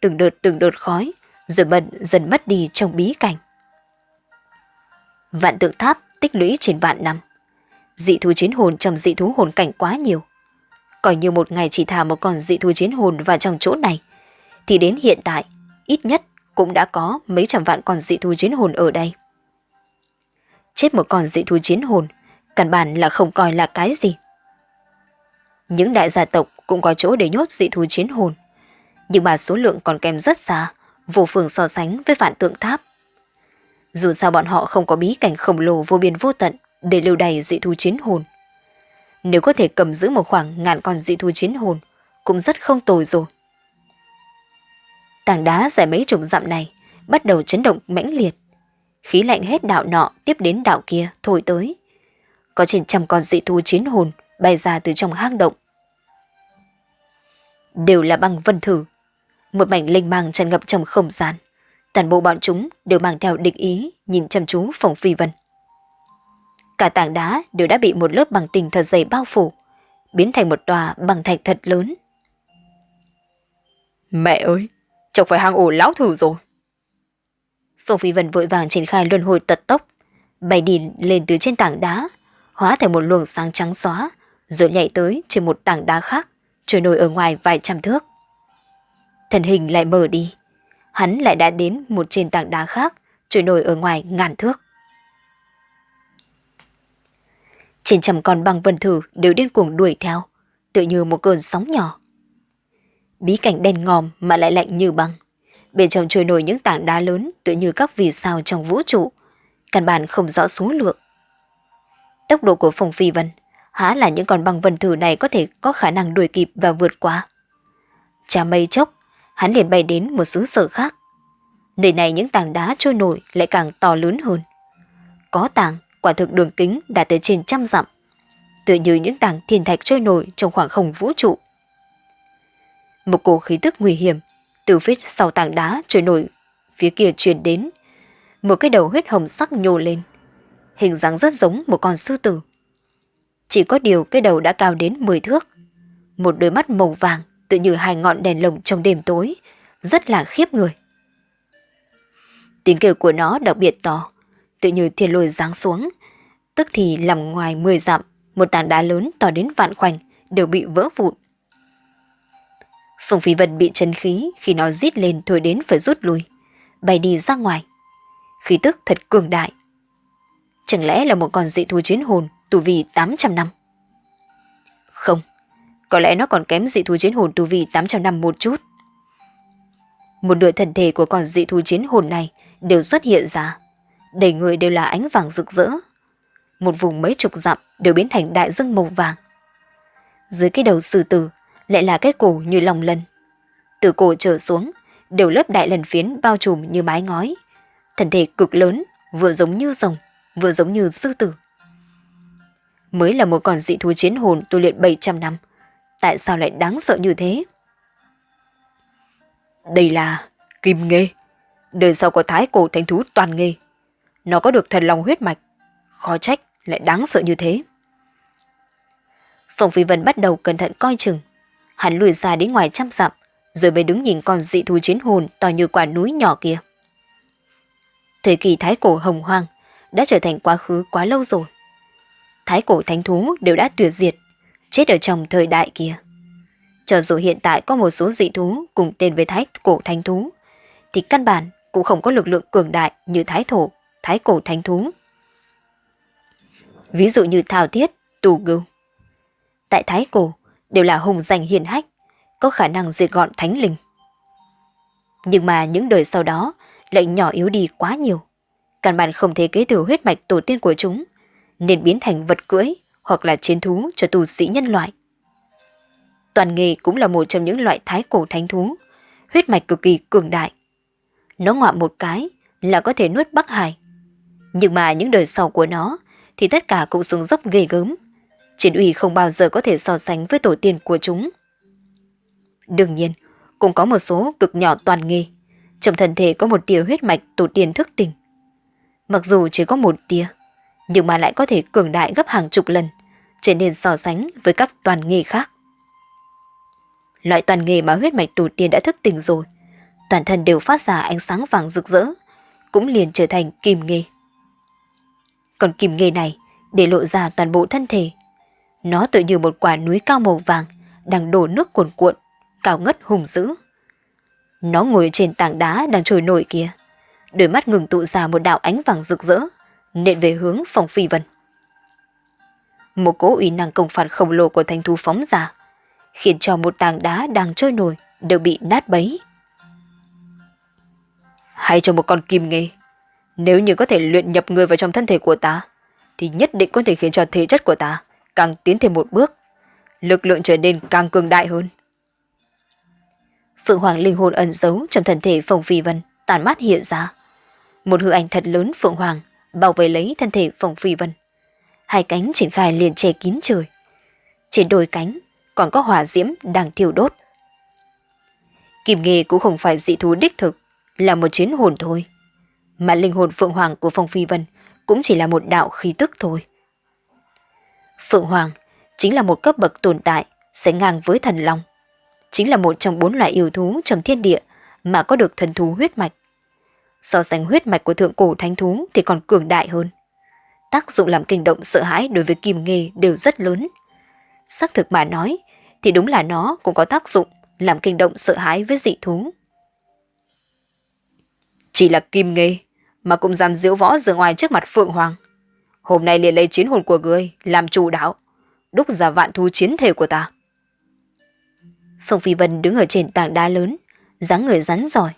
từng đợt từng đợt khói, rồi bận dần mất đi trong bí cảnh. Vạn tượng tháp tích lũy trên vạn năm. Dị thú chiến hồn trong dị thú hồn cảnh quá nhiều. Coi như một ngày chỉ thả một con dị thú chiến hồn vào trong chỗ này, thì đến hiện tại, ít nhất cũng đã có mấy trăm vạn con dị thú chiến hồn ở đây. Chết một con dị thú chiến hồn, căn bản là không coi là cái gì. Những đại gia tộc cũng có chỗ để nhốt dị thú chiến hồn, nhưng mà số lượng còn kém rất xa, vô phương so sánh với vạn tượng tháp. Dù sao bọn họ không có bí cảnh khổng lồ vô biên vô tận để lưu đầy dị thú chiến hồn. Nếu có thể cầm giữ một khoảng ngàn con dị thú chiến hồn, cũng rất không tồi rồi. Tảng đá dài mấy chục dặm này bắt đầu chấn động mãnh liệt. Khí lạnh hết đạo nọ tiếp đến đạo kia thổi tới. Có trên trăm con dị thú chiến hồn bay ra từ trong hang động. Đều là băng vân thử. Một mảnh linh mang tràn ngập trong không gian. Toàn bộ bọn chúng đều mang theo định ý nhìn chăm chú phòng phi vân. Cả tảng đá đều đã bị một lớp bằng tình thật dày bao phủ, biến thành một tòa bằng thạch thật lớn. Mẹ ơi, chẳng phải hang ổ lão thử rồi. Phong Phi Vân vội vàng triển khai luân hồi tật tốc, bay đi lên từ trên tảng đá, hóa thành một luồng sáng trắng xóa, rồi nhảy tới trên một tảng đá khác, trôi nổi ở ngoài vài trăm thước. Thần hình lại mở đi, hắn lại đã đến một trên tảng đá khác, trôi nổi ở ngoài ngàn thước. Trên trăm con băng vân thử đều điên cuồng đuổi theo, tự như một cơn sóng nhỏ. Bí cảnh đen ngòm mà lại lạnh như băng. Bên trong trôi nổi những tảng đá lớn tựa như các vì sao trong vũ trụ. Căn bản không rõ số lượng. Tốc độ của Phong Phi Vân há là những con băng vân thử này có thể có khả năng đuổi kịp và vượt qua. Chà mây chốc, hắn liền bay đến một xứ sở khác. Nơi này những tảng đá trôi nổi lại càng to lớn hơn. Có tảng, quả thực đường kính đạt tới trên trăm dặm. tựa như những tảng thiên thạch trôi nổi trong khoảng không vũ trụ. Một cổ khí tức nguy hiểm từ phía sau tảng đá trôi nổi phía kia truyền đến. Một cái đầu huyết hồng sắc nhô lên. Hình dáng rất giống một con sư tử. Chỉ có điều cái đầu đã cao đến 10 thước. Một đôi mắt màu vàng tự như hai ngọn đèn lồng trong đêm tối, rất là khiếp người. Tiếng kêu của nó đặc biệt to, tự như thiên lôi giáng xuống, tức thì nằm ngoài 10 dặm, một tảng đá lớn to đến vạn khoảnh đều bị vỡ vụn. Phùng Phi Vân bị chân khí khi nó rít lên thôi đến phải rút lui, bay đi ra ngoài. Khí tức thật cường đại. Chẳng lẽ là một con dị thú chiến hồn tu vi 800 năm? Không, có lẽ nó còn kém dị thú chiến hồn tu vi 800 năm một chút. Một nửa thần thể của con dị thú chiến hồn này đều xuất hiện ra. Đầy người đều là ánh vàng rực rỡ. Một vùng mấy chục dặm đều biến thành đại dương màu vàng. Dưới cái đầu sư tử lại là cái cổ như lòng lân. Từ cổ trở xuống, đều lớp đại lần phiến bao trùm như mái ngói. Thần thể cực lớn, vừa giống như rồng, vừa giống như sư tử. Mới là một con dị thú chiến hồn tu luyện 700 năm. Tại sao lại đáng sợ như thế? Đây là kim nghê. Đời sau có thái cổ thánh thú toàn nghê. Nó có được thần lòng huyết mạch. Khó trách lại đáng sợ như thế. Phòng Phi Vân bắt đầu cẩn thận coi chừng Hắn lùi ra đến ngoài trăm dặm, rồi mới đứng nhìn con dị thú chiến hồn to như quả núi nhỏ kia. Thời kỳ thái cổ hồng hoang đã trở thành quá khứ quá lâu rồi. Thái cổ thánh thú đều đã tuyệt diệt, chết ở trong thời đại kia. Cho dù hiện tại có một số dị thú cùng tên với thái cổ thánh thú, thì căn bản cũng không có lực lượng cường đại như thái thổ, thái cổ thánh thú. Ví dụ như thảo thiết, tù gưu. Tại thái cổ, đều là hùng danh hiền hách, có khả năng diệt gọn thánh linh. Nhưng mà những đời sau đó lại nhỏ yếu đi quá nhiều. Căn bản không thể kế thừa huyết mạch tổ tiên của chúng, nên biến thành vật cưỡi hoặc là chiến thú cho tù sĩ nhân loại. Toàn nghề cũng là một trong những loại thái cổ thánh thú, huyết mạch cực kỳ cường đại. Nó ngọa một cái là có thể nuốt Bắc Hải. Nhưng mà những đời sau của nó thì tất cả cũng xuống dốc ghê gớm, chiến uy không bao giờ có thể so sánh với tổ tiên của chúng. Đương nhiên, cũng có một số cực nhỏ toàn nghi. Trong thân thể có một tia huyết mạch tổ tiên thức tỉnh. Mặc dù chỉ có một tia, nhưng mà lại có thể cường đại gấp hàng chục lần, trở nên so sánh với các toàn nghề khác. Loại toàn nghề mà huyết mạch tổ tiên đã thức tỉnh rồi, toàn thân đều phát ra ánh sáng vàng rực rỡ, cũng liền trở thành kim nghề. Còn kim nghề này để lộ ra toàn bộ thân thể, nó tự như một quả núi cao màu vàng, đang đổ nước cuồn cuộn, cao ngất hùng dữ. Nó ngồi trên tảng đá đang trôi nổi kia. Đôi mắt ngừng tụ ra một đạo ánh vàng rực rỡ, nện về hướng phòng phi vân. Một cỗ uy năng công phạt khổng lồ của thanh thú phóng ra, khiến cho một tảng đá đang trôi nổi đều bị nát bấy. Hay cho một con kim nghề, nếu như có thể luyện nhập người vào trong thân thể của ta, thì nhất định có thể khiến cho thể chất của ta càng tiến thêm một bước, lực lượng trở nên càng cường đại hơn. Phượng Hoàng linh hồn ẩn giấu trong thân thể Phong Phi Vân tàn mát hiện ra. Một hư ảnh thật lớn Phượng Hoàng bảo vệ lấy thân thể Phong Phi Vân. Hai cánh triển khai liền che kín trời. Trên đôi cánh còn có hỏa diễm đang thiêu đốt. Kim nghề cũng không phải dị thú đích thực, là một chiến hồn thôi. Mà linh hồn Phượng Hoàng của Phong Phi Vân cũng chỉ là một đạo khí tức thôi. Phượng Hoàng chính là một cấp bậc tồn tại, sẽ ngang với thần long. Chính là một trong bốn loại yêu thú trong thiên địa mà có được thần thú huyết mạch. So sánh huyết mạch của thượng cổ thánh thú thì còn cường đại hơn. Tác dụng làm kinh động sợ hãi đối với kim nghề đều rất lớn. Xác thực mà nói thì đúng là nó cũng có tác dụng làm kinh động sợ hãi với dị thú. Chỉ là kim nghề mà cũng dám diễu võ giữa ngoài trước mặt Phượng Hoàng. Hôm nay liền lấy chiến hồn của ngươi làm chủ đạo, đúc ra vạn thu chiến thể của ta. Phong Phi Vân đứng ở trên tảng đá lớn, dáng người rắn giỏi,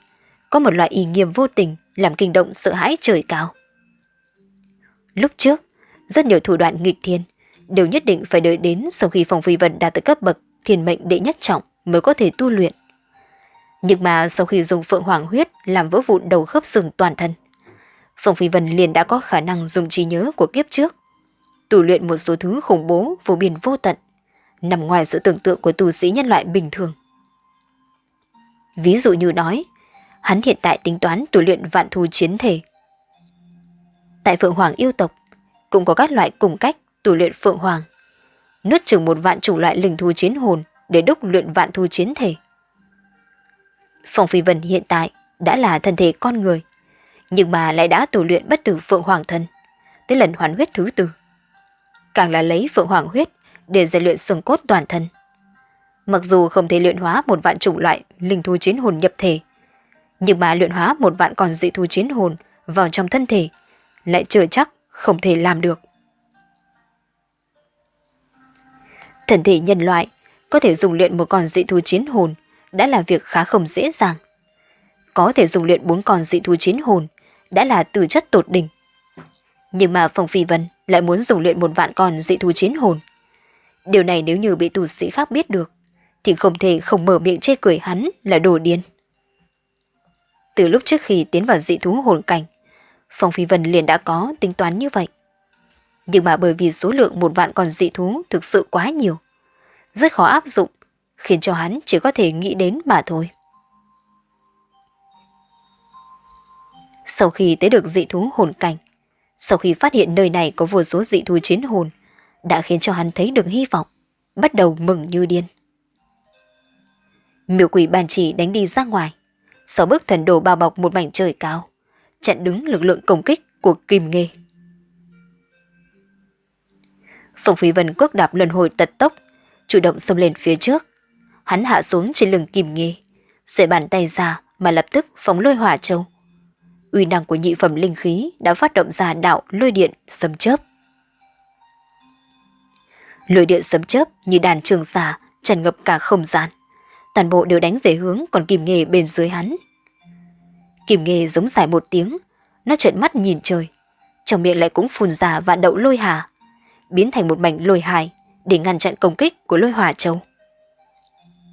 có một loại ý nghiêm vô tình làm kinh động sợ hãi trời cao. Lúc trước, rất nhiều thủ đoạn nghịch thiên đều nhất định phải đợi đến sau khi Phong Phi Vân đạt tới cấp bậc thiên mệnh đệ nhất trọng mới có thể tu luyện. Nhưng mà sau khi dùng phượng hoàng huyết làm vỡ vụn đầu khớp xương toàn thân, Phong Phi Vân liền đã có khả năng dùng trí nhớ của kiếp trước, tu luyện một số thứ khủng bố vô biên vô tận, nằm ngoài sự tưởng tượng của tu sĩ nhân loại bình thường. Ví dụ như nói, hắn hiện tại tính toán tu luyện vạn thù chiến thể. Tại Phượng Hoàng yêu tộc, cũng có các loại cùng cách tu luyện Phượng Hoàng. Nuốt chừng một vạn chủng loại linh thú chiến hồn để đúc luyện vạn thù chiến thể. Phong Phi Vân hiện tại đã là thân thể con người, nhưng mà lại đã tu luyện bất tử Phượng Hoàng thân, tới lần hoàn huyết thứ tư. Càng là lấy Phượng Hoàng huyết để rèn luyện xương cốt toàn thân. Mặc dù không thể luyện hóa một vạn chủng loại linh thu chiến hồn nhập thể, nhưng mà luyện hóa một vạn còn dị thu chiến hồn vào trong thân thể lại chưa chắc không thể làm được. thần thể nhân loại có thể dùng luyện một con dị thu chiến hồn đã là việc khá không dễ dàng. Có thể dùng luyện bốn con dị thu chiến hồn đã là từ chất tột đỉnh. Nhưng mà Phong Phi Vân lại muốn dùng luyện một vạn con dị thú chiến hồn. Điều này nếu như bị tù sĩ khác biết được, thì không thể không mở miệng chê cười hắn là đồ điên. Từ lúc trước khi tiến vào dị thú hồn cảnh, Phong Phi Vân liền đã có tính toán như vậy. Nhưng mà bởi vì số lượng một vạn con dị thú thực sự quá nhiều, rất khó áp dụng, khiến cho hắn chỉ có thể nghĩ đến mà thôi. Sau khi tới được dị thú hồn cảnh, sau khi phát hiện nơi này có vô số dị thú chiến hồn, đã khiến cho hắn thấy được hy vọng, bắt đầu mừng như điên. Miêu quỷ bàn chỉ đánh đi ra ngoài, sau bước thần đồ bao bọc một mảnh trời cao, chặn đứng lực lượng công kích của Kim Nghê. Phong Phi Vân quốc đạp lần hồi tật tốc, chủ động xông lên phía trước. Hắn hạ xuống trên lưng Kim Nghê, xẻ bàn tay ra mà lập tức phóng lôi hỏa châu. Uy năng của nhị phẩm linh khí đã phát động ra đạo lôi điện sấm chớp. Lôi điện sấm chớp như đàn trường xà tràn ngập cả không gian. Toàn bộ đều đánh về hướng còn kìm Nghê bên dưới hắn. Kìm Nghê giống dài một tiếng, nó trợn mắt nhìn trời, trong miệng lại cũng phun ra vạn đậu lôi hà, biến thành một mảnh lôi hài để ngăn chặn công kích của lôi hỏa châu.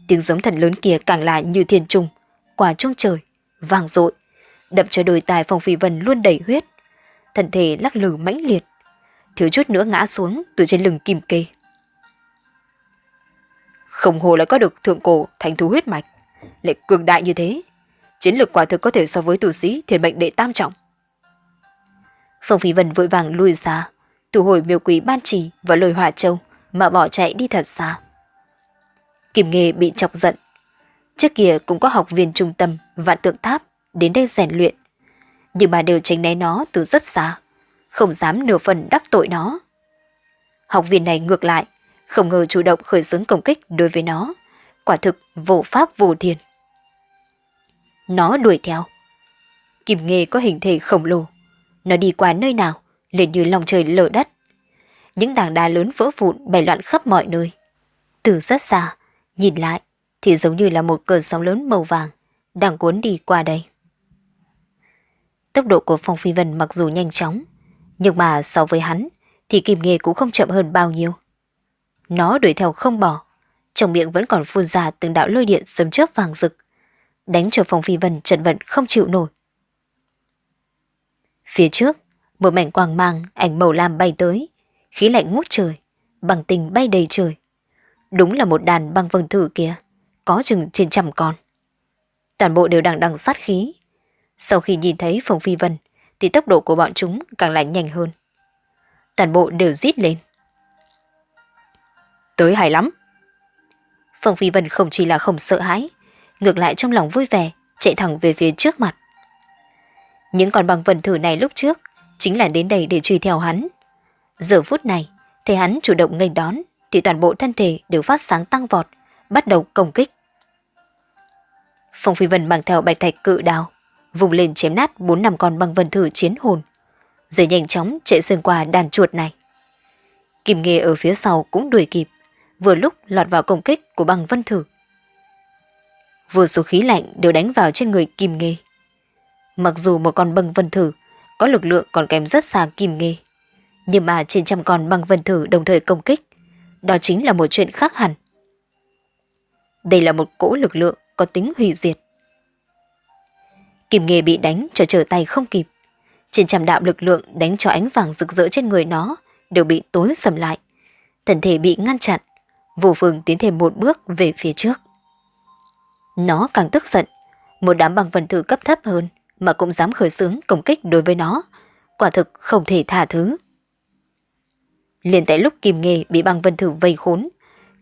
Tiếng giống thần lớn kia càng là như thiên trùng quả trung trời, vang dội, đập cho đôi tài phong phi vân luôn đầy huyết, thân thể lắc lư mãnh liệt, thiếu chút nữa ngã xuống từ trên lưng kim kê. Không hồ lại có được thượng cổ thành thú huyết mạch, lại cường đại như thế, chiến lược quả thực có thể so với tử sĩ thiền mệnh đệ tam trọng. Phong Phi Vân vội vàng lùi ra, thu hồi miêu quý ban trì và lời hỏa châu mà bỏ chạy đi thật xa. Kim Nghề bị chọc giận. Trước kia cũng có học viên trung tâm vạn tượng tháp đến đây rèn luyện, nhưng bà đều tránh né nó từ rất xa, không dám nửa phần đắc tội nó. Học viên này ngược lại, không ngờ chủ động khởi xướng công kích đối với nó, quả thực vô pháp vô thiên. Nó đuổi theo. Kim Nghề có hình thể khổng lồ, nó đi qua nơi nào, liền như lòng trời lở đất. Những tảng đá lớn vỡ vụn bày loạn khắp mọi nơi. Từ rất xa, nhìn lại thì giống như là một cơn sóng lớn màu vàng đang cuốn đi qua đây. Tốc độ của Phong Phi Vân mặc dù nhanh chóng, nhưng mà so với hắn thì Kim Nghê cũng không chậm hơn bao nhiêu. Nó đuổi theo không bỏ, trong miệng vẫn còn phun ra từng đạo lôi điện sấm chớp vàng rực, đánh cho Phong Phi Vân trần vận không chịu nổi. Phía trước, một mảnh quang mang ảnh màu lam bay tới, khí lạnh ngút trời, bằng tình bay đầy trời. Đúng là một đàn băng vân thử kia, có chừng trên trăm con. Toàn bộ đều đang đằng sát khí. Sau khi nhìn thấy Phong Phi Vân, thì tốc độ của bọn chúng càng lại nhanh hơn. Toàn bộ đều rít lên. Tới hay lắm. Phong Phi Vân không chỉ là không sợ hãi, ngược lại trong lòng vui vẻ, chạy thẳng về phía trước mặt. Những con bằng vần thử này lúc trước chính là đến đây để truy theo hắn. Giờ phút này, thấy hắn chủ động nghênh đón, thì toàn bộ thân thể đều phát sáng tăng vọt, bắt đầu công kích. Phong Phi Vân mang theo bạch thạch cự đào, vùng lên chém nát bốn năm con băng vân thử chiến hồn, rồi nhanh chóng chạy xuyên qua đàn chuột này. Kim Nghê ở phía sau cũng đuổi kịp, vừa lúc lọt vào công kích của băng vân thử. Vừa số khí lạnh đều đánh vào trên người Kim Nghê. Mặc dù một con băng vân thử có lực lượng còn kém rất xa Kim Nghê, nhưng mà trên trăm con băng vân thử đồng thời công kích, đó chính là một chuyện khác hẳn. Đây là một cỗ lực lượng có tính hủy diệt. Kim Nghê bị đánh cho trở tay không kịp. Trên trăm đạo lực lượng đánh cho ánh vàng rực rỡ trên người nó đều bị tối sầm lại. Thân thể bị ngăn chặn, vô phương tiến thêm một bước về phía trước. Nó càng tức giận, một đám băng vần thử cấp thấp hơn mà cũng dám khởi xướng công kích đối với nó, quả thực không thể tha thứ. Liền tại lúc Kim Nghê bị băng vân thử vây khốn,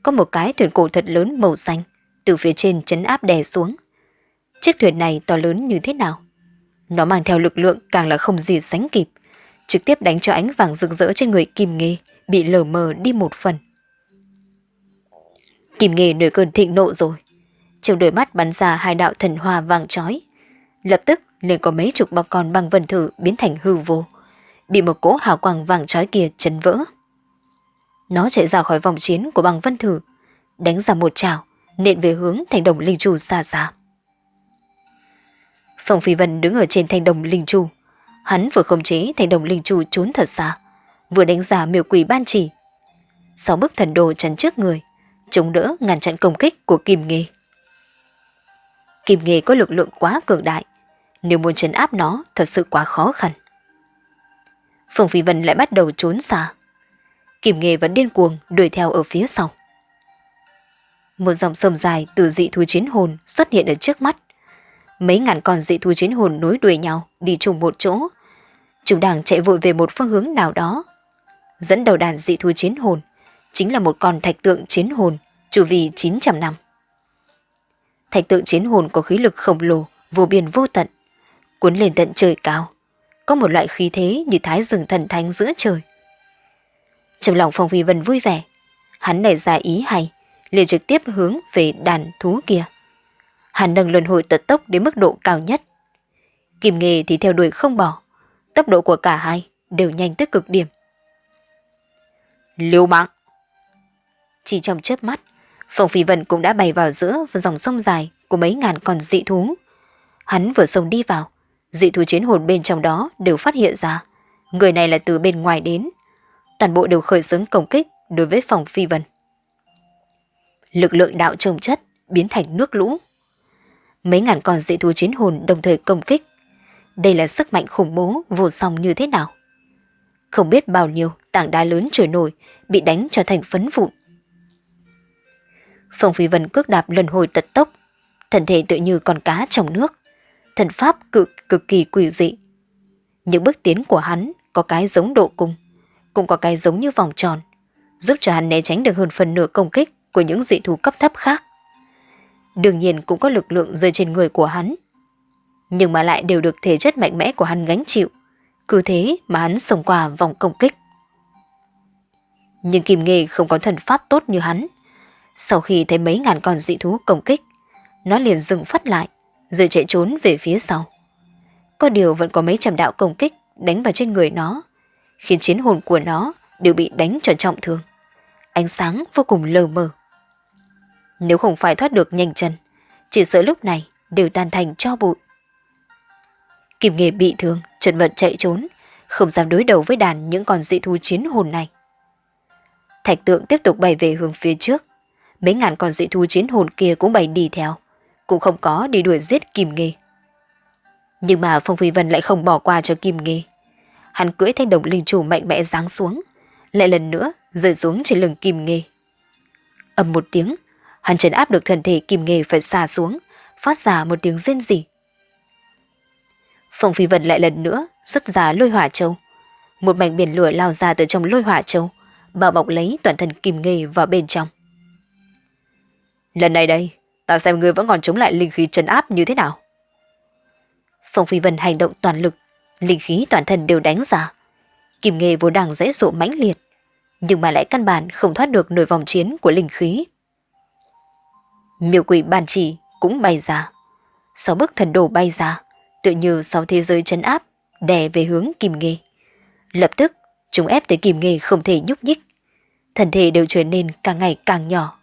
có một cái thuyền cổ thật lớn màu xanh từ phía trên chấn áp đè xuống. Chiếc thuyền này to lớn như thế nào? Nó mang theo lực lượng càng là không gì sánh kịp, trực tiếp đánh cho ánh vàng rực rỡ trên người Kim Nghê bị lờ mờ đi một phần. Kim Nghê nổi cơn thịnh nộ rồi. Trong đôi mắt bắn ra hai đạo thần hoa vàng chói. Lập tức liền có mấy chục bọc con bằng vân thử biến thành hư vô, bị một cỗ hào quang vàng chói kia chấn vỡ. Nó chạy ra khỏi vòng chiến của bằng vân thử, đánh ra một trào, nện về hướng thành đồng linh trù xa xa. Phong Phi Vân đứng ở trên thanh đồng linh chu. Hắn vừa khống chế thanh đồng linh chu trốn thật xa, vừa đánh giá miêu quỷ ban chỉ. Sáu bức thần đồ chắn trước người, chống đỡ ngăn chặn công kích của Kim Nghê. Kim Nghê có lực lượng quá cường đại, nếu muốn chấn áp nó thật sự quá khó khăn. Phong Phi Vân lại bắt đầu trốn xa. Kim Nghê vẫn điên cuồng đuổi theo ở phía sau. Một dòng sông dài từ dị thú chiến hồn xuất hiện ở trước mắt. Mấy ngàn con dị thú chiến hồn nối đuôi nhau đi chung một chỗ. Chúng đang chạy vội về một phương hướng nào đó. Dẫn đầu đàn dị thú chiến hồn chính là một con thạch tượng chiến hồn chủ vi 900 năm. Thạch tượng chiến hồn có khí lực khổng lồ, vô biên vô tận, cuốn lên tận trời cao. Có một loại khí thế như thái rừng thần thánh giữa trời. Trong lòng Phong Phi Vân vui vẻ, hắn nảy ra ý hay, liền trực tiếp hướng về đàn thú kia. Hắn nâng luân hồi tật tốc đến mức độ cao nhất. Kim nghề thì theo đuổi không bỏ, tốc độ của cả hai đều nhanh tới cực điểm. Lưu mạng! Chỉ trong chớp mắt, Phong Phi Vân cũng đã bay vào giữa dòng sông dài của mấy ngàn con dị thú. Hắn vừa sông đi vào, dị thú chiến hồn bên trong đó đều phát hiện ra. Người này là từ bên ngoài đến. Toàn bộ đều khởi xướng công kích đối với Phong Phi Vân. Lực lượng đạo trồng chất biến thành nước lũ. Mấy ngàn con dị thú chiến hồn đồng thời công kích. Đây là sức mạnh khủng bố vô song như thế nào? Không biết bao nhiêu tảng đá lớn trôi nổi bị đánh cho thành phấn vụn. Phong Phi Vân cước đạp lần hồi tật tốc, thân thể tự như con cá trong nước, thần pháp cực cực kỳ quỷ dị. Những bước tiến của hắn có cái giống độ cung, cũng có cái giống như vòng tròn, giúp cho hắn né tránh được hơn phần nửa công kích của những dị thú cấp thấp khác. Đương nhiên cũng có lực lượng rơi trên người của hắn, nhưng mà lại đều được thể chất mạnh mẽ của hắn gánh chịu, cứ thế mà hắn sống qua vòng công kích. Nhưng Kim Nghê không có thần pháp tốt như hắn, sau khi thấy mấy ngàn con dị thú công kích, nó liền dừng phát lại, rồi chạy trốn về phía sau. Có điều vẫn có mấy trầm đạo công kích đánh vào trên người nó, khiến chiến hồn của nó đều bị đánh cho trọng thương. Ánh sáng vô cùng lờ mờ. Nếu không phải thoát được nhanh chân, chỉ sợ lúc này đều tan thành cho bụi. Kim nghề bị thương, trần vật chạy trốn, không dám đối đầu với đàn những con dị thú chiến hồn này. Thạch tượng tiếp tục bay về hướng phía trước. Mấy ngàn con dị thú chiến hồn kia cũng bay đi theo. Cũng không có đi đuổi giết Kim nghề Nhưng mà Phong Phi Vân lại không bỏ qua cho Kim nghề Hắn cưỡi thanh đồng linh chủ mạnh mẽ giáng xuống. Lại lần nữa rơi xuống trên lưng Kim nghề ầm một tiếng, hắn trấn áp được thân thể Kim nghề phải xà xuống, phát ra một tiếng rên rỉ. Phong Phi Vân lại lần nữa xuất ra lôi hỏa châu. Một mảnh biển lửa lao ra từ trong lôi hỏa châu, bao bọc lấy toàn thân Kim nghề vào bên trong. Lần này đây, ta xem ngươi vẫn còn chống lại linh khí trấn áp như thế nào. Phong Phi Vân hành động toàn lực, linh khí toàn thân đều đánh ra. Kim nghề vốn đang dễ dụ mãnh liệt, nhưng mà lại căn bản không thoát được nổi vòng chiến của linh khí. Miêu quỷ bàn chỉ cũng bay ra. Sáu bức thần đồ bay ra, tự như sáu thế giới chấn áp, đè về hướng Kim Nghê. Lập tức, chúng ép tới Kim Nghê không thể nhúc nhích. Thần thể đều trở nên càng ngày càng nhỏ.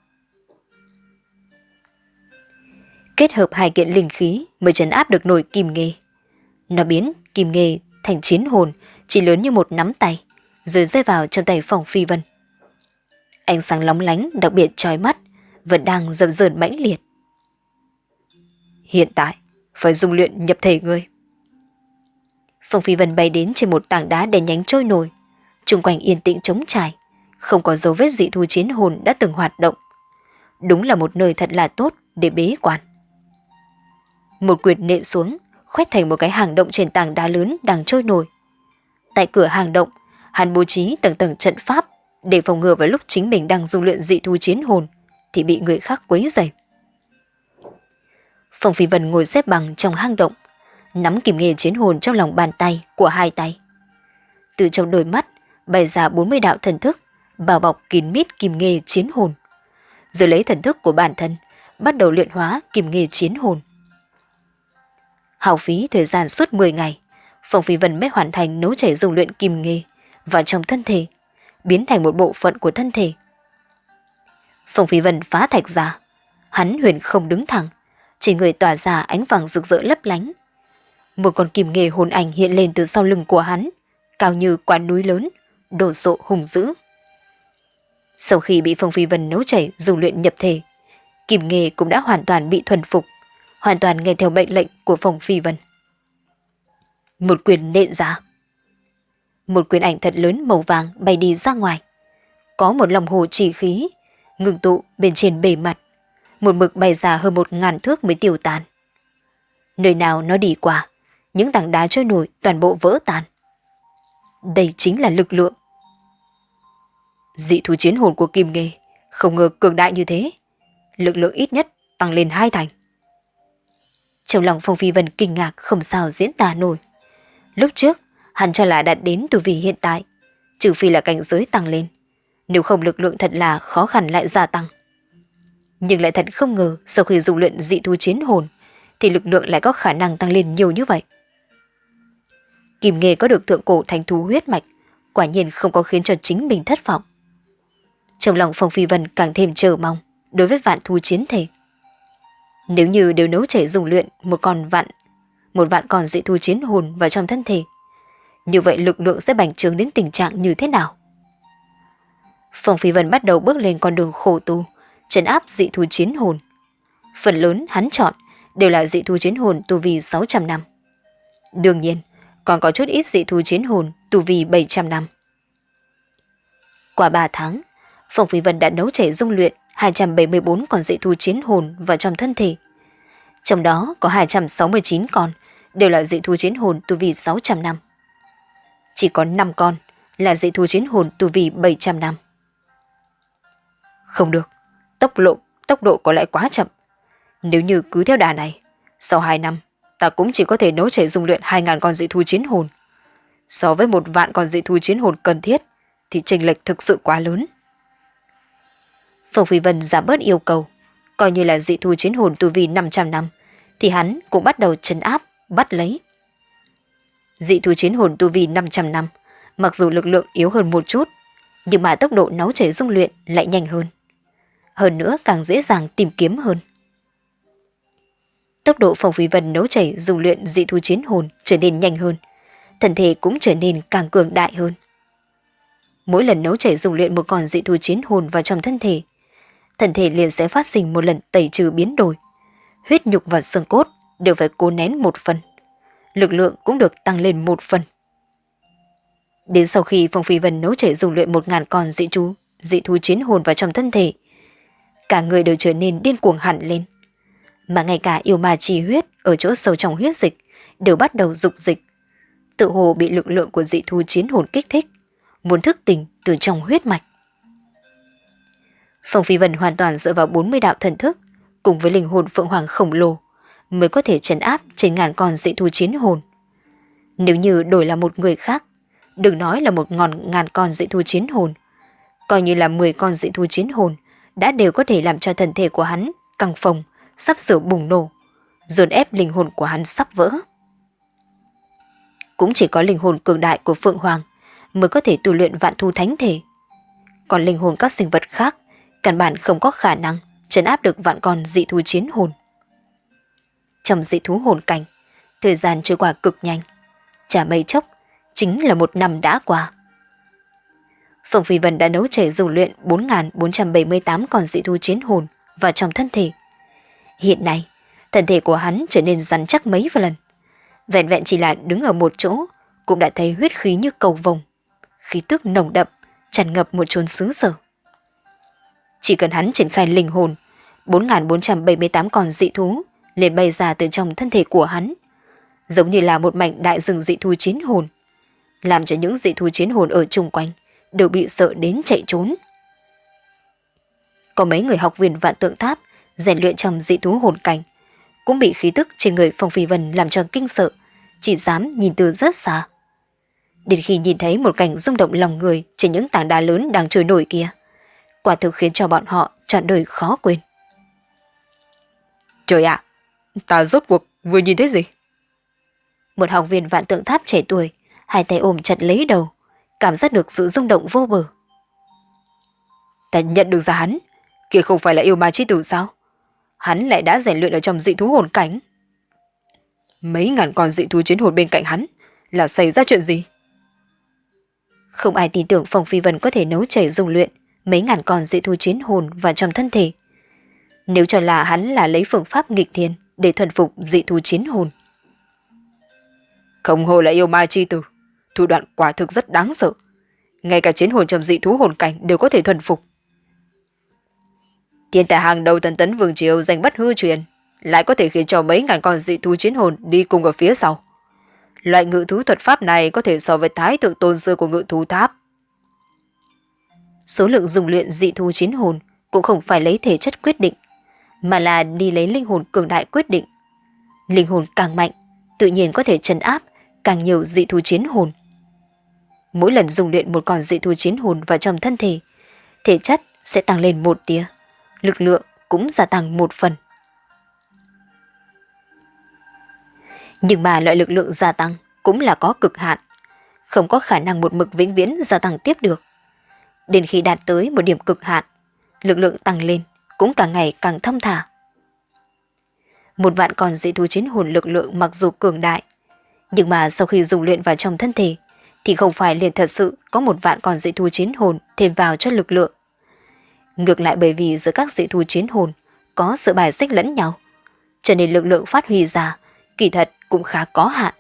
Kết hợp hai kiện linh khí mới chấn áp được nổi Kim Nghê. Nó biến Kim Nghê thành chiến hồn chỉ lớn như một nắm tay, rồi rơi vào trong tay phòng phi vân. Ánh sáng lóng lánh đặc biệt trói mắt, vẫn đang dập dờn mãnh liệt. Hiện tại, phải dùng luyện nhập thể ngươi. Phong Phi Vân bay đến trên một tảng đá đèn nhánh trôi nổi, chung quanh yên tĩnh trống trải, không có dấu vết dị thu chiến hồn đã từng hoạt động. Đúng là một nơi thật là tốt để bế quan. Một quyệt nện xuống, khoét thành một cái hàng động trên tảng đá lớn đang trôi nổi. Tại cửa hàng động, hắn bố trí tầng tầng trận pháp để phòng ngừa vào lúc chính mình đang dung luyện dị thu chiến hồn thì bị người khác quấy rầy. Phong Phi Vân ngồi xếp bằng trong hang động, nắm kìm nghề chiến hồn trong lòng bàn tay của hai tay. Từ trong đôi mắt bày ra 40 đạo thần thức, bao bọc kín mít kìm nghề chiến hồn. Rồi lấy thần thức của bản thân, bắt đầu luyện hóa kìm nghề chiến hồn. Hào phí thời gian suốt 10 ngày, Phong Phi Vân mới hoàn thành nấu chảy dùng luyện kìm nghề vào trong thân thể, biến thành một bộ phận của thân thể. Phong Phi Vân phá thạch ra, hắn huyền không đứng thẳng, chỉ người tỏa ra ánh vàng rực rỡ lấp lánh. Một con kim nghề hồn ảnh hiện lên từ sau lưng của hắn, cao như quả núi lớn, đổ sộ hùng dữ. Sau khi bị Phong Phi Vân nấu chảy dùng luyện nhập thể, kim nghề cũng đã hoàn toàn bị thuần phục, hoàn toàn nghe theo mệnh lệnh của Phong Phi Vân. Một quyền nện ra. Một quyền ảnh thật lớn màu vàng bay đi ra ngoài. Có một lòng hồ chỉ khí, ngừng tụ bên trên bề mặt một mực bay ra hơn một ngàn thước mới tiêu tan. Nơi nào nó đi qua, những tảng đá trôi nổi toàn bộ vỡ tan. Đây chính là lực lượng. Dị thú chiến hồn của Kim Nghê không ngờ cường đại như thế. Lực lượng ít nhất tăng lên hai thành. Trong lòng Phong Phi Vân kinh ngạc không sao diễn tả nổi. Lúc trước, hắn cho là đạt đến tu vi hiện tại, trừ phi là cảnh giới tăng lên. Nếu không lực lượng thật là khó khăn lại gia tăng. Nhưng lại thật không ngờ sau khi dùng luyện dị thú chiến hồn thì lực lượng lại có khả năng tăng lên nhiều như vậy. Kim Nghê có được thượng cổ thành thú huyết mạch, quả nhiên không có khiến cho chính mình thất vọng. Trong lòng Phong Phi Vân càng thêm chờ mong đối với vạn thú chiến thể. Nếu như đều nấu chảy dùng luyện một con vạn, một vạn con dị thú chiến hồn vào trong thân thể, như vậy lực lượng sẽ bành trướng đến tình trạng như thế nào? Phong Phi Vân bắt đầu bước lên con đường khổ tu, trấn áp dị thú chiến hồn. Phần lớn hắn chọn đều là dị thú chiến hồn tu vi 600 năm. Đương nhiên, còn có chút ít dị thú chiến hồn tu vi 700 năm. Qua 3 tháng, Phong Phi Vân đã nấu chảy dung luyện 274 con dị thú chiến hồn vào trong thân thể. Trong đó có 269 con đều là dị thú chiến hồn tu vi 600 năm. Chỉ có 5 con là dị thú chiến hồn tu vi 700 năm. Không được, tốc độ, tốc độ có lẽ quá chậm. Nếu như cứ theo đà này, sau 2 năm, ta cũng chỉ có thể nấu chảy dung luyện 2.000 con dị thú chiến hồn. So với một vạn con dị thú chiến hồn cần thiết, thì chênh lệch thực sự quá lớn. Phương Phi Vân giảm bớt yêu cầu, coi như là dị thú chiến hồn tu vi 500 năm, thì hắn cũng bắt đầu chấn áp, bắt lấy. Dị thú chiến hồn tu vi 500 năm, mặc dù lực lượng yếu hơn một chút, nhưng mà tốc độ nấu chảy dung luyện lại nhanh hơn hơn nữa càng dễ dàng tìm kiếm hơn. Tốc độ phòng Phi Vân nấu chảy dùng luyện dị thú chiến hồn trở nên nhanh hơn, thần thể cũng trở nên càng cường đại hơn. Mỗi lần nấu chảy dùng luyện một con dị thú chiến hồn vào trong thân thể, thần thể liền sẽ phát sinh một lần tẩy trừ biến đổi. Huyết nhục và xương cốt đều phải cố nén một phần. Lực lượng cũng được tăng lên một phần. Đến sau khi Phong Phi Vân nấu chảy dùng luyện một ngàn con dị chú, dị thú chiến hồn vào trong thân thể, cả người đều trở nên điên cuồng hẳn lên. Mà ngay cả yêu ma trì huyết ở chỗ sâu trong huyết dịch đều bắt đầu dục dịch. Tự hồ bị lực lượng của dị thú chiến hồn kích thích, muốn thức tỉnh từ trong huyết mạch. Phong Phi Vân hoàn toàn dựa vào 40 đạo thần thức, cùng với linh hồn Phượng Hoàng khổng lồ, mới có thể trấn áp trên ngàn con dị thú chiến hồn. Nếu như đổi là một người khác, đừng nói là một ngọn ngàn con dị thú chiến hồn, coi như là 10 con dị thú chiến hồn, đã đều có thể làm cho thân thể của hắn căng phồng, sắp sửa bùng nổ, dồn ép linh hồn của hắn sắp vỡ. Cũng chỉ có linh hồn cường đại của Phượng Hoàng mới có thể tu luyện vạn thu thánh thể. Còn linh hồn các sinh vật khác căn bản không có khả năng trấn áp được vạn con dị thú chiến hồn. Trong dị thú hồn cảnh, thời gian trôi qua cực nhanh. Chả mấy chốc, chính là một năm đã qua. Phùng Phi Vân đã nấu chảy dùng luyện 4.478 con dị thú chiến hồn vào trong thân thể. Hiện nay, thân thể của hắn trở nên rắn chắc mấy lần. Vẹn vẹn chỉ là đứng ở một chỗ, cũng đã thấy huyết khí như cầu vồng. Khí tức nồng đậm, tràn ngập một chốn xứ sở. Chỉ cần hắn triển khai linh hồn, 4.478 con dị thú liền bay ra từ trong thân thể của hắn, giống như là một mảnh đại rừng dị thú chiến hồn, làm cho những dị thú chiến hồn ở chung quanh đều bị sợ đến chạy trốn. Có mấy người học viên vạn tượng tháp rèn luyện trong dị thú hồn cảnh, cũng bị khí tức trên người Phong Phi Vân làm cho kinh sợ, chỉ dám nhìn từ rất xa. Đến khi nhìn thấy một cảnh rung động lòng người trên những tảng đá lớn đang trôi nổi kia, quả thực khiến cho bọn họ trọn đời khó quên. Trời ạ, ta rốt cuộc vừa nhìn thấy gì? Một học viên vạn tượng tháp trẻ tuổi, hai tay ôm chặt lấy đầu, cảm giác được sự rung động vô bờ. Ta nhận được ra hắn, kia không phải là yêu ma chi tử sao? Hắn lại đã rèn luyện ở trong dị thú hồn cảnh. Mấy ngàn con dị thú chiến hồn bên cạnh hắn, là xảy ra chuyện gì? Không ai tin tưởng Phong Phi Vân có thể nấu chảy dùng luyện mấy ngàn con dị thú chiến hồn vào trong thân thể. Nếu cho là hắn là lấy phương pháp nghịch thiên để thuần phục dị thú chiến hồn. Không hồ là yêu ma chi tử, thủ đoạn quả thực rất đáng sợ. Ngay cả chiến hồn trầm dị thú hồn cảnh đều có thể thuần phục. Thiên tài hàng đầu tần tấn vương triều danh bất hư truyền, lại có thể khiến cho mấy ngàn con dị thú chiến hồn đi cùng ở phía sau. Loại ngự thú thuật pháp này có thể so với thái thượng tôn sư của ngự thú tháp. Số lượng dùng luyện dị thú chiến hồn cũng không phải lấy thể chất quyết định, mà là đi lấy linh hồn cường đại quyết định. Linh hồn càng mạnh, tự nhiên có thể trấn áp càng nhiều dị thú chiến hồn. Mỗi lần dùng luyện một con dị thú chiến hồn vào trong thân thể, thể chất sẽ tăng lên một tia, lực lượng cũng gia tăng một phần. Nhưng mà loại lực lượng gia tăng cũng là có cực hạn, không có khả năng một mực vĩnh viễn gia tăng tiếp được. Đến khi đạt tới một điểm cực hạn, lực lượng tăng lên cũng càng ngày càng thâm thả. Một vạn con dị thú chiến hồn lực lượng mặc dù cường đại, nhưng mà sau khi dùng luyện vào trong thân thể, thì không phải liền thật sự có một vạn con dị thú chiến hồn thêm vào cho lực lượng. Ngược lại bởi vì giữa các dị thú chiến hồn có sự bài xích lẫn nhau, cho nên lực lượng phát huy ra kỳ thật cũng khá có hạn.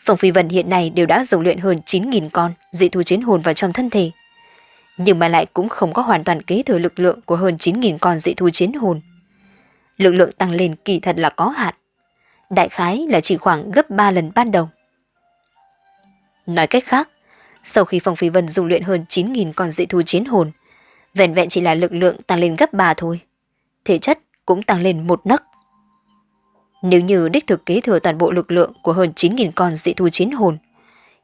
Phòng Phi Vân hiện nay đều đã dùng luyện hơn 9.000 con dị thú chiến hồn vào trong thân thể, nhưng mà lại cũng không có hoàn toàn kế thừa lực lượng của hơn 9.000 con dị thú chiến hồn. Lực lượng tăng lên kỳ thật là có hạn, đại khái là chỉ khoảng gấp 3 lần ban đầu. Nói cách khác, sau khi Phong Phi Vân dùng luyện hơn 9.000 con dị thú chiến hồn, vẹn vẹn chỉ là lực lượng tăng lên gấp 3 thôi. Thể chất cũng tăng lên một nấc. Nếu như đích thực kế thừa toàn bộ lực lượng của hơn 9.000 con dị thú chiến hồn,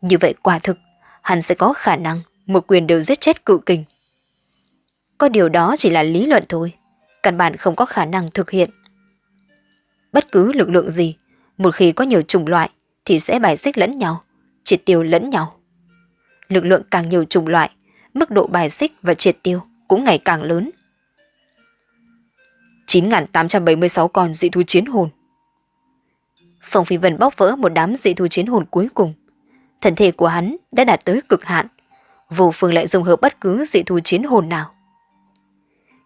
như vậy quả thực, hắn sẽ có khả năng một quyền đều giết chết cự kình. Có điều đó chỉ là lý luận thôi, căn bản không có khả năng thực hiện. Bất cứ lực lượng gì, một khi có nhiều chủng loại thì sẽ bài xích lẫn nhau, triệt tiêu lẫn nhau. Lực lượng càng nhiều chủng loại, mức độ bài xích và triệt tiêu cũng ngày càng lớn. 9.876 con dị thú chiến hồn Phong Phi Vân bóc vỡ một đám dị thú chiến hồn cuối cùng. Thân thể của hắn đã đạt tới cực hạn, vô phương lại dùng hợp bất cứ dị thú chiến hồn nào.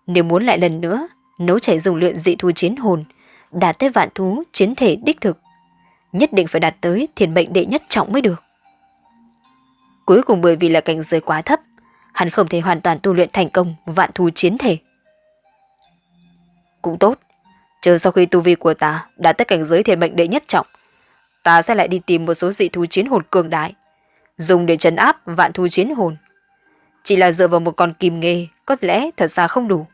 Nếu muốn lại lần nữa nấu chảy dùng luyện dị thú chiến hồn, đạt tới vạn thú chiến thể đích thực, nhất định phải đạt tới thiền mệnh đệ nhất trọng mới được. Cuối cùng bởi vì là cảnh giới quá thấp, hắn không thể hoàn toàn tu luyện thành công vạn thú chiến thể. Cũng tốt, chờ sau khi tu vi của ta đã tới cảnh giới thiền mệnh đệ nhất trọng, ta sẽ lại đi tìm một số dị thú chiến hồn cường đại, dùng để trấn áp vạn thú chiến hồn. Chỉ là dựa vào một con kim nghề có lẽ thật ra không đủ.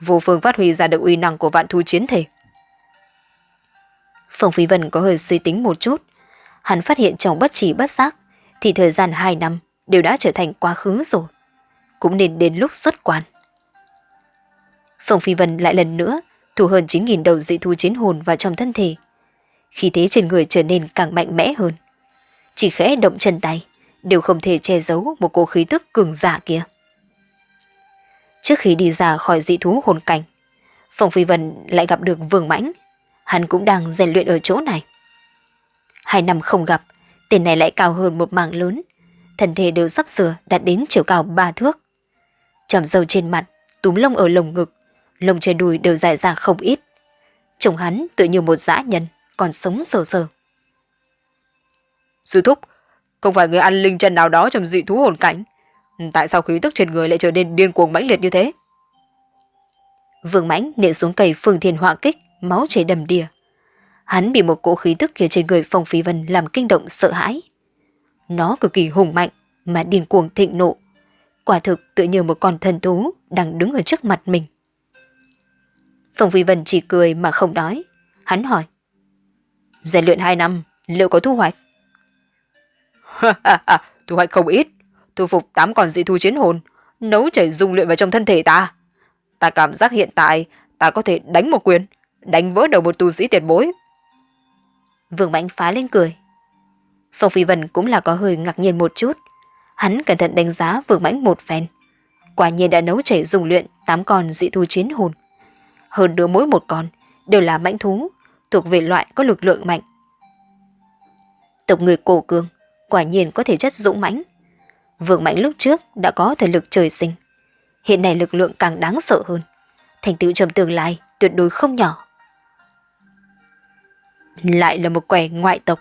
Vô phương phát huy ra được uy năng của vạn thú chiến thể. Phong Phi Vân có hơi suy tính một chút. Hắn phát hiện trong bất chỉ bất giác thì thời gian 2 năm đều đã trở thành quá khứ rồi. Cũng nên đến lúc xuất quan. Phong Phi Vân lại lần nữa thu hơn 9.000 đầu dị thu chiến hồn vào trong thân thể. Khi thế trên người trở nên càng mạnh mẽ hơn. Chỉ khẽ động chân tay, đều không thể che giấu một cô khí tức cường giả kia. Trước khi đi ra khỏi dị thú hồn cảnh, Phong Phi Vân lại gặp được Vương Mãnh. Hắn cũng đang rèn luyện ở chỗ này. Hai năm không gặp, tên này lại cao hơn một mảng lớn. Thân thể đều sắp sửa đạt đến chiều cao ba thước. Chầm dầu trên mặt, túm lông ở lồng ngực, lông trên đùi đều dài ra không ít. Trông hắn tự như một dã nhân, còn sống sờ sờ. Sư thúc, không phải người ăn linh chân nào đó trong dị thú hồn cảnh. Tại sao khí tức trên người lại trở nên điên cuồng mãnh liệt như thế? Vương mãnh nện xuống cây phương thiên họa kích, máu chảy đầm đìa. Hắn bị một cỗ khí tức kia trên người Phong Phi Vân làm kinh động sợ hãi. Nó cực kỳ hùng mạnh mà điên cuồng thịnh nộ. Quả thực tự như một con thần thú đang đứng ở trước mặt mình. Phong Phi Vân chỉ cười mà không nói. Hắn hỏi. Rèn luyện hai năm, liệu có thu hoạch? thu hoạch không ít. Thu phục tám con dị thu chiến hồn, nấu chảy dung luyện vào trong thân thể ta. Ta cảm giác hiện tại ta có thể đánh một quyền, đánh vỡ đầu một tu sĩ tiền bối. Vương Mạnh phá lên cười. Phong Phi Vân cũng là có hơi ngạc nhiên một chút. Hắn cẩn thận đánh giá Vương Mãnh một phen. Quả nhiên đã nấu chảy dùng luyện tám con dị thu chiến hồn. Hơn nữa mỗi một con đều là mãnh thú, thuộc về loại có lực lượng mạnh. Tộc người cổ cường, quả nhiên có thể chất dũng mãnh. Vương Mạnh lúc trước đã có thể lực trời sinh. Hiện nay lực lượng càng đáng sợ hơn. Thành tựu trong tương lai tuyệt đối không nhỏ. Lại là một quẻ ngoại tộc.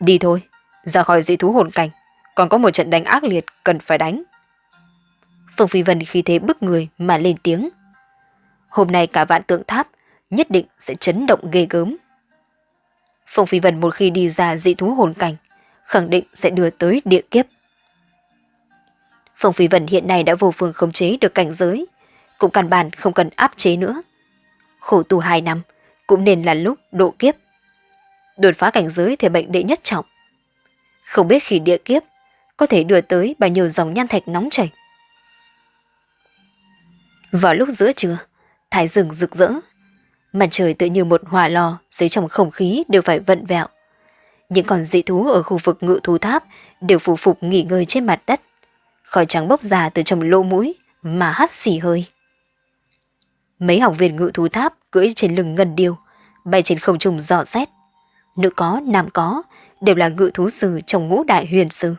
Đi thôi, ra khỏi dị thú hồn cảnh, còn có một trận đánh ác liệt cần phải đánh. Phương Phi Vân khi thế bức người mà lên tiếng. Hôm nay cả vạn tượng tháp nhất định sẽ chấn động ghê gớm. Phương Phi Vân một khi đi ra dị thú hồn cảnh, khẳng định sẽ đưa tới địa kiếp. Phương Phi Vân hiện nay đã vô phương khống chế được cảnh giới, cũng căn bản không cần áp chế nữa. Khổ tù hai năm, cũng nên là lúc độ kiếp. Đột phá cảnh giới thể bệnh đệ nhất trọng. Không biết khi địa kiếp có thể đưa tới bao nhiêu dòng nhan thạch nóng chảy. Vào lúc giữa trưa, thái rừng rực rỡ. Mặt trời tự như một hỏa lò dưới trong không khí đều phải vận vẹo. Những con dị thú ở khu vực ngự thú tháp đều phù phục nghỉ ngơi trên mặt đất. Khói trắng bốc ra từ trong lỗ mũi mà hắt xì hơi. Mấy học viên ngự thú tháp cưỡi trên lưng ngân điêu, bay trên không trung dò xét. Nữ có, nam có, đều là ngự thú sư trong ngũ đại huyền sư.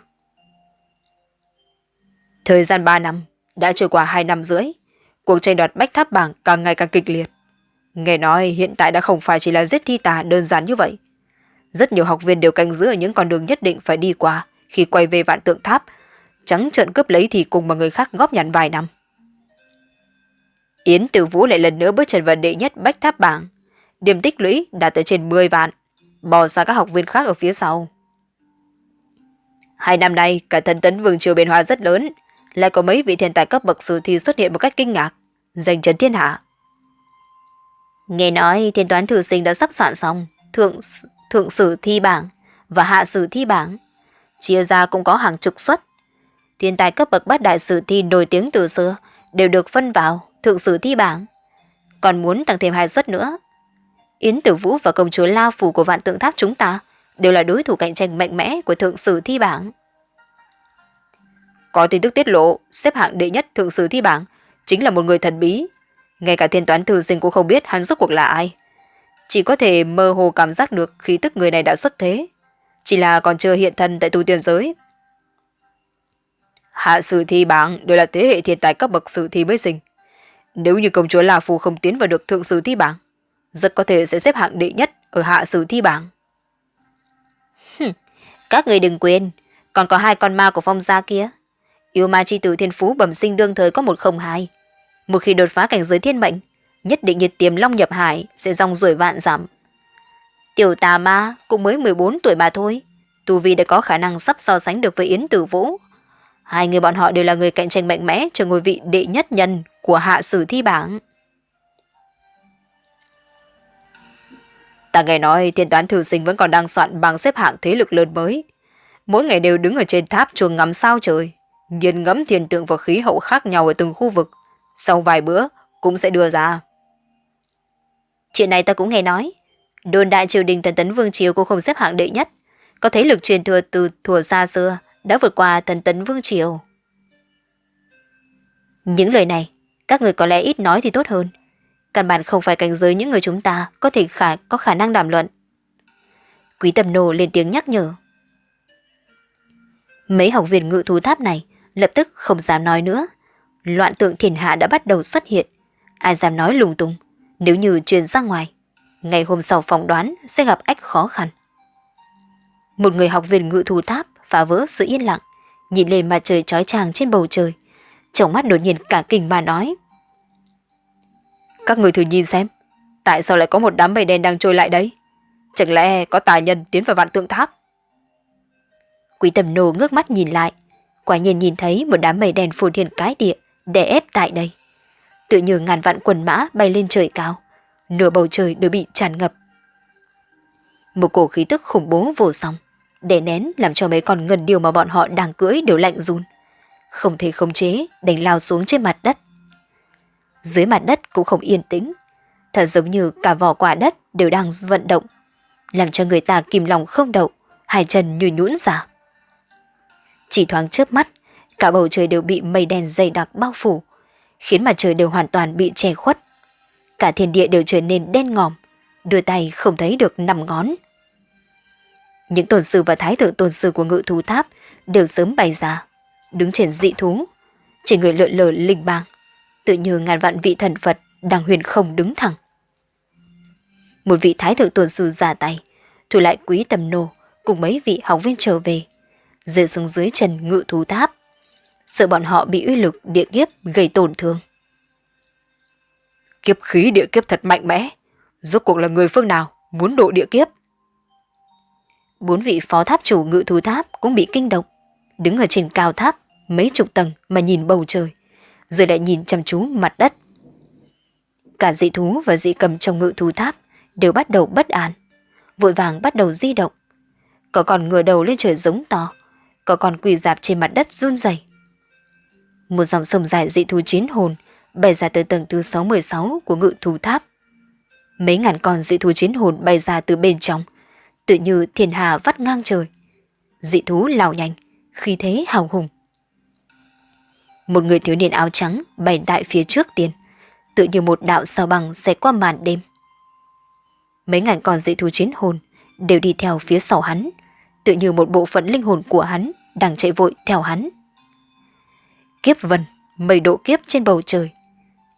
Thời gian 3 năm, đã trôi qua 2 năm rưỡi, cuộc tranh đoạt bách tháp bảng càng ngày càng kịch liệt. Nghe nói hiện tại đã không phải chỉ là giết thi tà đơn giản như vậy. Rất nhiều học viên đều canh giữ ở những con đường nhất định phải đi qua khi quay về vạn tượng tháp, trắng trợn cướp lấy thì cùng mà người khác góp nhặt vài năm. Yến Tử Vũ lại lần nữa bước chân vào đệ nhất bách tháp bảng. Điểm tích lũy đạt tới trên 10 vạn, bỏ xa các học viên khác ở phía sau. Hai năm nay, cả thần tấn vương triều biến hóa rất lớn, lại có mấy vị thiên tài cấp bậc sử thi xuất hiện một cách kinh ngạc, giành chấn thiên hạ. Nghe nói thiên toán thử sinh đã sắp soạn xong, thượng thượng sử thi bảng và hạ sử thi bảng. Chia ra cũng có hàng chục suất. Thiên tài cấp bậc bát đại sử thi nổi tiếng từ xưa đều được phân vào thượng sử thi bảng. Còn muốn tăng thêm hai suất nữa. Yến Tử Vũ và công chúa lao Phủ của vạn tượng tháp chúng ta đều là đối thủ cạnh tranh mạnh mẽ của thượng sử thi bảng. Có tin tức tiết lộ, xếp hạng đệ nhất thượng sử thi bảng chính là một người thần bí. Ngay cả thiên toán thư sinh cũng không biết hắn rốt cuộc là ai. Chỉ có thể mơ hồ cảm giác được khí tức người này đã xuất thế. Chỉ là còn chưa hiện thân tại tu tiên giới. Hạ sử thi bảng đều là thế hệ thiên tài cấp bậc sử thi mới sinh. Nếu như công chúa La phù không tiến vào được thượng sử thi bảng, rất có thể sẽ xếp hạng đệ nhất ở hạ sử thi bảng. Các người đừng quên, còn có hai con ma của phong gia kia. Yêu ma chi tử thiên phú bẩm sinh đương thời có một không hai. Một khi đột phá cảnh giới thiên mệnh, nhất định nhiệt tiềm long nhập hải sẽ rong rủi vạn giảm. Tiểu tà ma cũng mới 14 tuổi mà thôi. Tu Vi đã có khả năng sắp so sánh được với Yến Tử Vũ. Hai người bọn họ đều là người cạnh tranh mạnh mẽ cho ngôi vị đệ nhất nhân của hạ sử thi bảng. Ta nghe nói thiên toán thử sinh vẫn còn đang soạn bảng xếp hạng thế lực lớn mới. Mỗi ngày đều đứng ở trên tháp chuồng ngắm sao trời, nghiền ngẫm thiên tượng và khí hậu khác nhau ở từng khu vực. Sau vài bữa cũng sẽ đưa ra. Chuyện này ta cũng nghe nói. Đồn đại triều đình thần tấn vương triều cũng không xếp hạng đệ nhất. Có thế lực truyền thừa từ thuở xa xưa đã vượt qua thần tấn vương triều. Những lời này, các người có lẽ ít nói thì tốt hơn. Căn bản không phải cảnh giới những người chúng ta có thể khả, có khả năng đàm luận. Quý tầm nô lên tiếng nhắc nhở. Mấy học viên ngự thú tháp này lập tức không dám nói nữa. Loạn tượng thiên hạ đã bắt đầu xuất hiện. Ai dám nói lung tung, nếu như truyền ra ngoài. Ngày hôm sau phỏng đoán sẽ gặp ách khó khăn. Một người học viên ngự thú tháp phá vỡ sự yên lặng, nhìn lên mặt trời trói chang trên bầu trời. Trong mắt đột nhiên cả kinh mà nói. Các người thử nhìn xem, tại sao lại có một đám mây đen đang trôi lại đấy? Chẳng lẽ có tài nhân tiến vào vạn tượng tháp? Quý tầm nô ngước mắt nhìn lại, quả nhiên nhìn thấy một đám mây đen phù thiên cái địa, đè ép tại đây. Tự như ngàn vạn quần mã bay lên trời cao, nửa bầu trời đều bị tràn ngập. Một cổ khí tức khủng bố vô song, để nén làm cho mấy con ngần điều mà bọn họ đang cưỡi đều lạnh run. Không thể khống chế, đánh lao xuống trên mặt đất. Dưới mặt đất cũng không yên tĩnh, thật giống như cả vỏ quả đất đều đang vận động, làm cho người ta kìm lòng không đậu, hai chân như nhũn ra. Chỉ thoáng chớp mắt, cả bầu trời đều bị mây đen dày đặc bao phủ, khiến mặt trời đều hoàn toàn bị che khuất. Cả thiên địa đều trở nên đen ngòm, đưa tay không thấy được nằm ngón. Những tồn sư và thái thượng tồn sư của ngự thú tháp đều sớm bày ra, đứng trên dị thú, trên người lượn lờ linh bang, tự như ngàn vạn vị thần Phật đang huyền không đứng thẳng. Một vị thái thượng tồn sư ra tay, thủ lại quý tầm nô cùng mấy vị học viên trở về, rơi xuống dưới chân ngự thú tháp, sợ bọn họ bị uy lực địa kiếp gây tổn thương. Kiếp khí địa kiếp thật mạnh mẽ, rốt cuộc là người phương nào muốn độ địa kiếp? Bốn vị phó tháp chủ ngự thú tháp cũng bị kinh động, đứng ở trên cao tháp mấy chục tầng mà nhìn bầu trời, rồi lại nhìn chăm chú mặt đất. Cả dị thú và dị cầm trong ngự thú tháp đều bắt đầu bất an, vội vàng bắt đầu di động. Có còn ngửa đầu lên trời giống to, có còn quỳ dạp trên mặt đất run rẩy. Một dòng sông dài dị thú chiến hồn bay ra từ tầng thứ 616 của ngự thú tháp. Mấy ngàn con dị thú chiến hồn bay ra từ bên trong, tự như thiên hà vắt ngang trời. Dị thú lao nhanh, khí thế hào hùng. Một người thiếu niên áo trắng bay đại phía trước tiên, tự như một đạo sao băng sẽ qua màn đêm. Mấy ngàn con dị thú chiến hồn đều đi theo phía sau hắn, tự như một bộ phận linh hồn của hắn đang chạy vội theo hắn. Kiếp vân, mây độ kiếp trên bầu trời.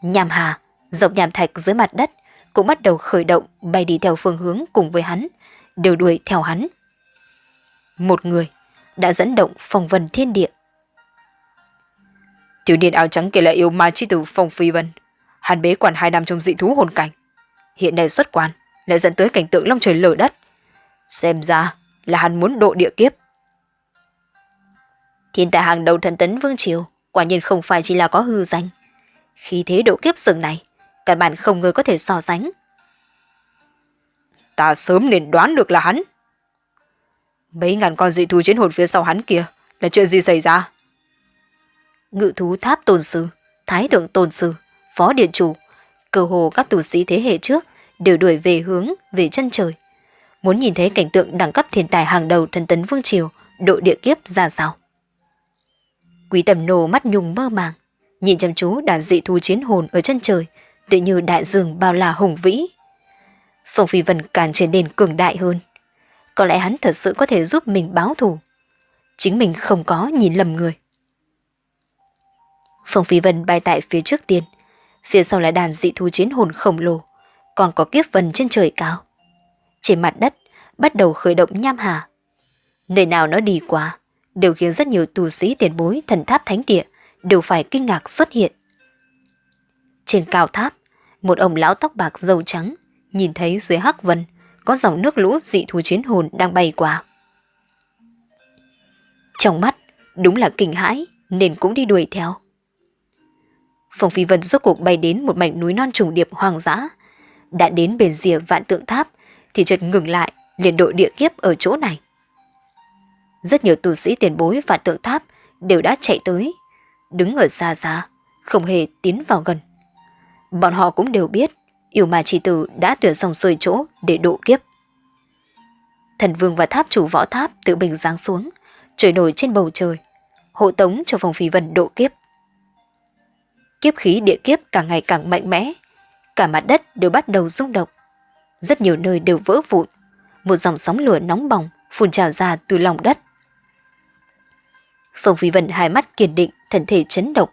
Nhàm hà, dọc nhàm thạch dưới mặt đất cũng bắt đầu khởi động bay đi theo phương hướng cùng với hắn, đều đuổi theo hắn. Một người đã dẫn động phong vân thiên địa. Thiếu niên áo trắng kia là yêu ma chi tử Phong Phi Vân. Hắn bế quản hai năm trong dị thú hồn cảnh. Hiện nay xuất quan lại dẫn tới cảnh tượng long trời lở đất. Xem ra là hắn muốn độ địa kiếp. Thiên tài hàng đầu thần tấn Vương Triều quả nhiên không phải chỉ là có hư danh. Khi thế độ kiếp rừng này, căn bản không người có thể so sánh. Ta sớm nên đoán được là hắn. Mấy ngàn con dị thú chiến hồn phía sau hắn kia là chuyện gì xảy ra? Ngự thú tháp tôn sư, thái thượng tôn sư, phó điện chủ, cơ hồ các tù sĩ thế hệ trước đều đuổi về hướng về chân trời. Muốn nhìn thấy cảnh tượng đẳng cấp thiên tài hàng đầu thần tấn vương triều độ địa kiếp ra sao. Quý tầm nổ mắt nhung mơ màng, nhìn chăm chú đàn dị thú chiến hồn ở chân trời, tự như đại dương bao la hùng vĩ. Phong Phi Vân càng trở nên cường đại hơn. Có lẽ hắn thật sự có thể giúp mình báo thù. Chính mình không có nhìn lầm người. Phong Phi Vân bay tại phía trước tiên, phía sau là đàn dị thú chiến hồn khổng lồ, còn có kiếp vân trên trời cao. Trên mặt đất bắt đầu khởi động nham hà. Nơi nào nó đi qua, đều khiến rất nhiều tù sĩ tiền bối thần tháp thánh địa đều phải kinh ngạc xuất hiện. Trên cao tháp, một ông lão tóc bạc dâu trắng nhìn thấy dưới hắc vân có dòng nước lũ dị thú chiến hồn đang bay qua. Trong mắt, đúng là kinh hãi nên cũng đi đuổi theo. Phong Phi Vân rốt cuộc bay đến một mảnh núi non trùng điệp hoang dã. Đã đến bên rìa vạn tượng tháp thì chợt ngừng lại liền đội địa kiếp ở chỗ này. Rất nhiều tu sĩ tiền bối vạn tượng tháp đều đã chạy tới, đứng ở xa xa, không hề tiến vào gần. Bọn họ cũng đều biết yêu ma chỉ tử đã tuyển dòng xuôi chỗ để độ kiếp. Thần vương và tháp chủ võ tháp tự bình giáng xuống, trời nổi trên bầu trời, hộ tống cho phòng phi vân độ kiếp. Kiếp khí địa kiếp càng ngày càng mạnh mẽ, cả mặt đất đều bắt đầu rung động. Rất nhiều nơi đều vỡ vụn, một dòng sóng lửa nóng bỏng phun trào ra từ lòng đất. Phong Phi Vân hai mắt kiên định, thần thể chấn động.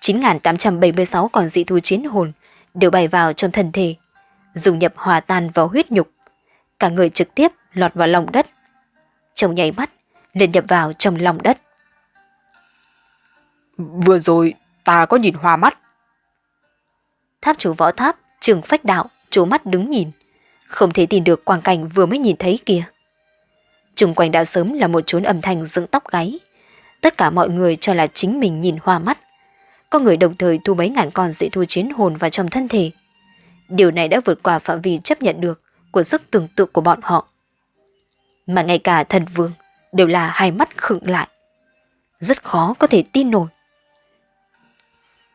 9.876 con dị thú chiến hồn đều bay vào trong thân thể, dùng nhập hòa tan vào huyết nhục. Cả người trực tiếp lọt vào lòng đất. Trong nháy mắt, liền nhập vào trong lòng đất. Vừa rồi, ta có nhìn hoa mắt. Tháp chủ võ tháp, trường phách đạo, trố mắt đứng nhìn. Không thể tin được quang cảnh vừa mới nhìn thấy kia. Trung quanh đã sớm là một chốn âm thanh dựng tóc gáy. Tất cả mọi người cho là chính mình nhìn hoa mắt. Có người đồng thời thu mấy ngàn con dị thu chiến hồn vào trong thân thể. Điều này đã vượt qua phạm vi chấp nhận được của sức tưởng tượng của bọn họ. Mà ngay cả thần vương đều là hai mắt khựng lại. Rất khó có thể tin nổi.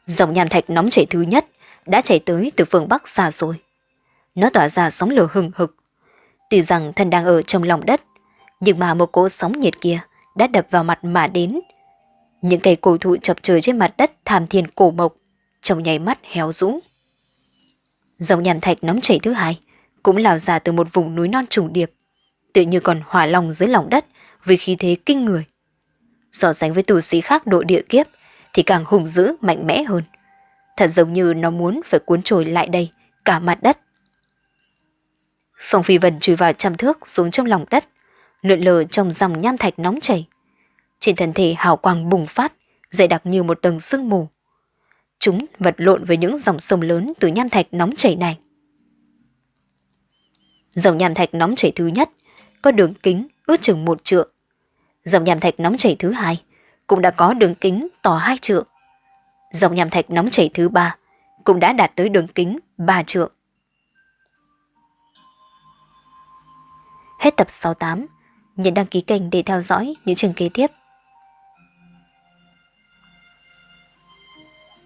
Dòng nham thạch nóng chảy thứ nhất đã chảy tới từ phương Bắc xa rồi. Nó tỏa ra sóng lửa hừng hực. Tuy rằng thân đang ở trong lòng đất, nhưng mà một cỗ sóng nhiệt kia đã đập vào mặt mà đến. Những cây cổ thụ chập trời trên mặt đất tham thiên cổ mộc, trong nháy mắt héo rũ. Dòng nhàm thạch nóng chảy thứ hai cũng lào ra từ một vùng núi non trùng điệp, tự như còn hỏa lòng dưới lòng đất vì khí thế kinh người. So sánh với tù sĩ khác độ địa kiếp thì càng hùng dữ mạnh mẽ hơn. Thật giống như nó muốn phải cuốn trôi lại đây cả mặt đất. Phong Phi Vân chui vào trăm thước xuống trong lòng đất, lượn lờ trong dòng nham thạch nóng chảy. Trên thân thể hào quang bùng phát, dày đặc như một tầng sương mù. Chúng vật lộn với những dòng sông lớn từ nham thạch nóng chảy này. Dòng nham thạch nóng chảy thứ nhất có đường kính ước chừng một trượng. Dòng nham thạch nóng chảy thứ hai cũng đã có đường kính to hai trượng. Dòng nham thạch nóng chảy thứ ba cũng đã đạt tới đường kính ba trượng. Hết tập 68, nhấn đăng ký kênh để theo dõi những chương kế tiếp.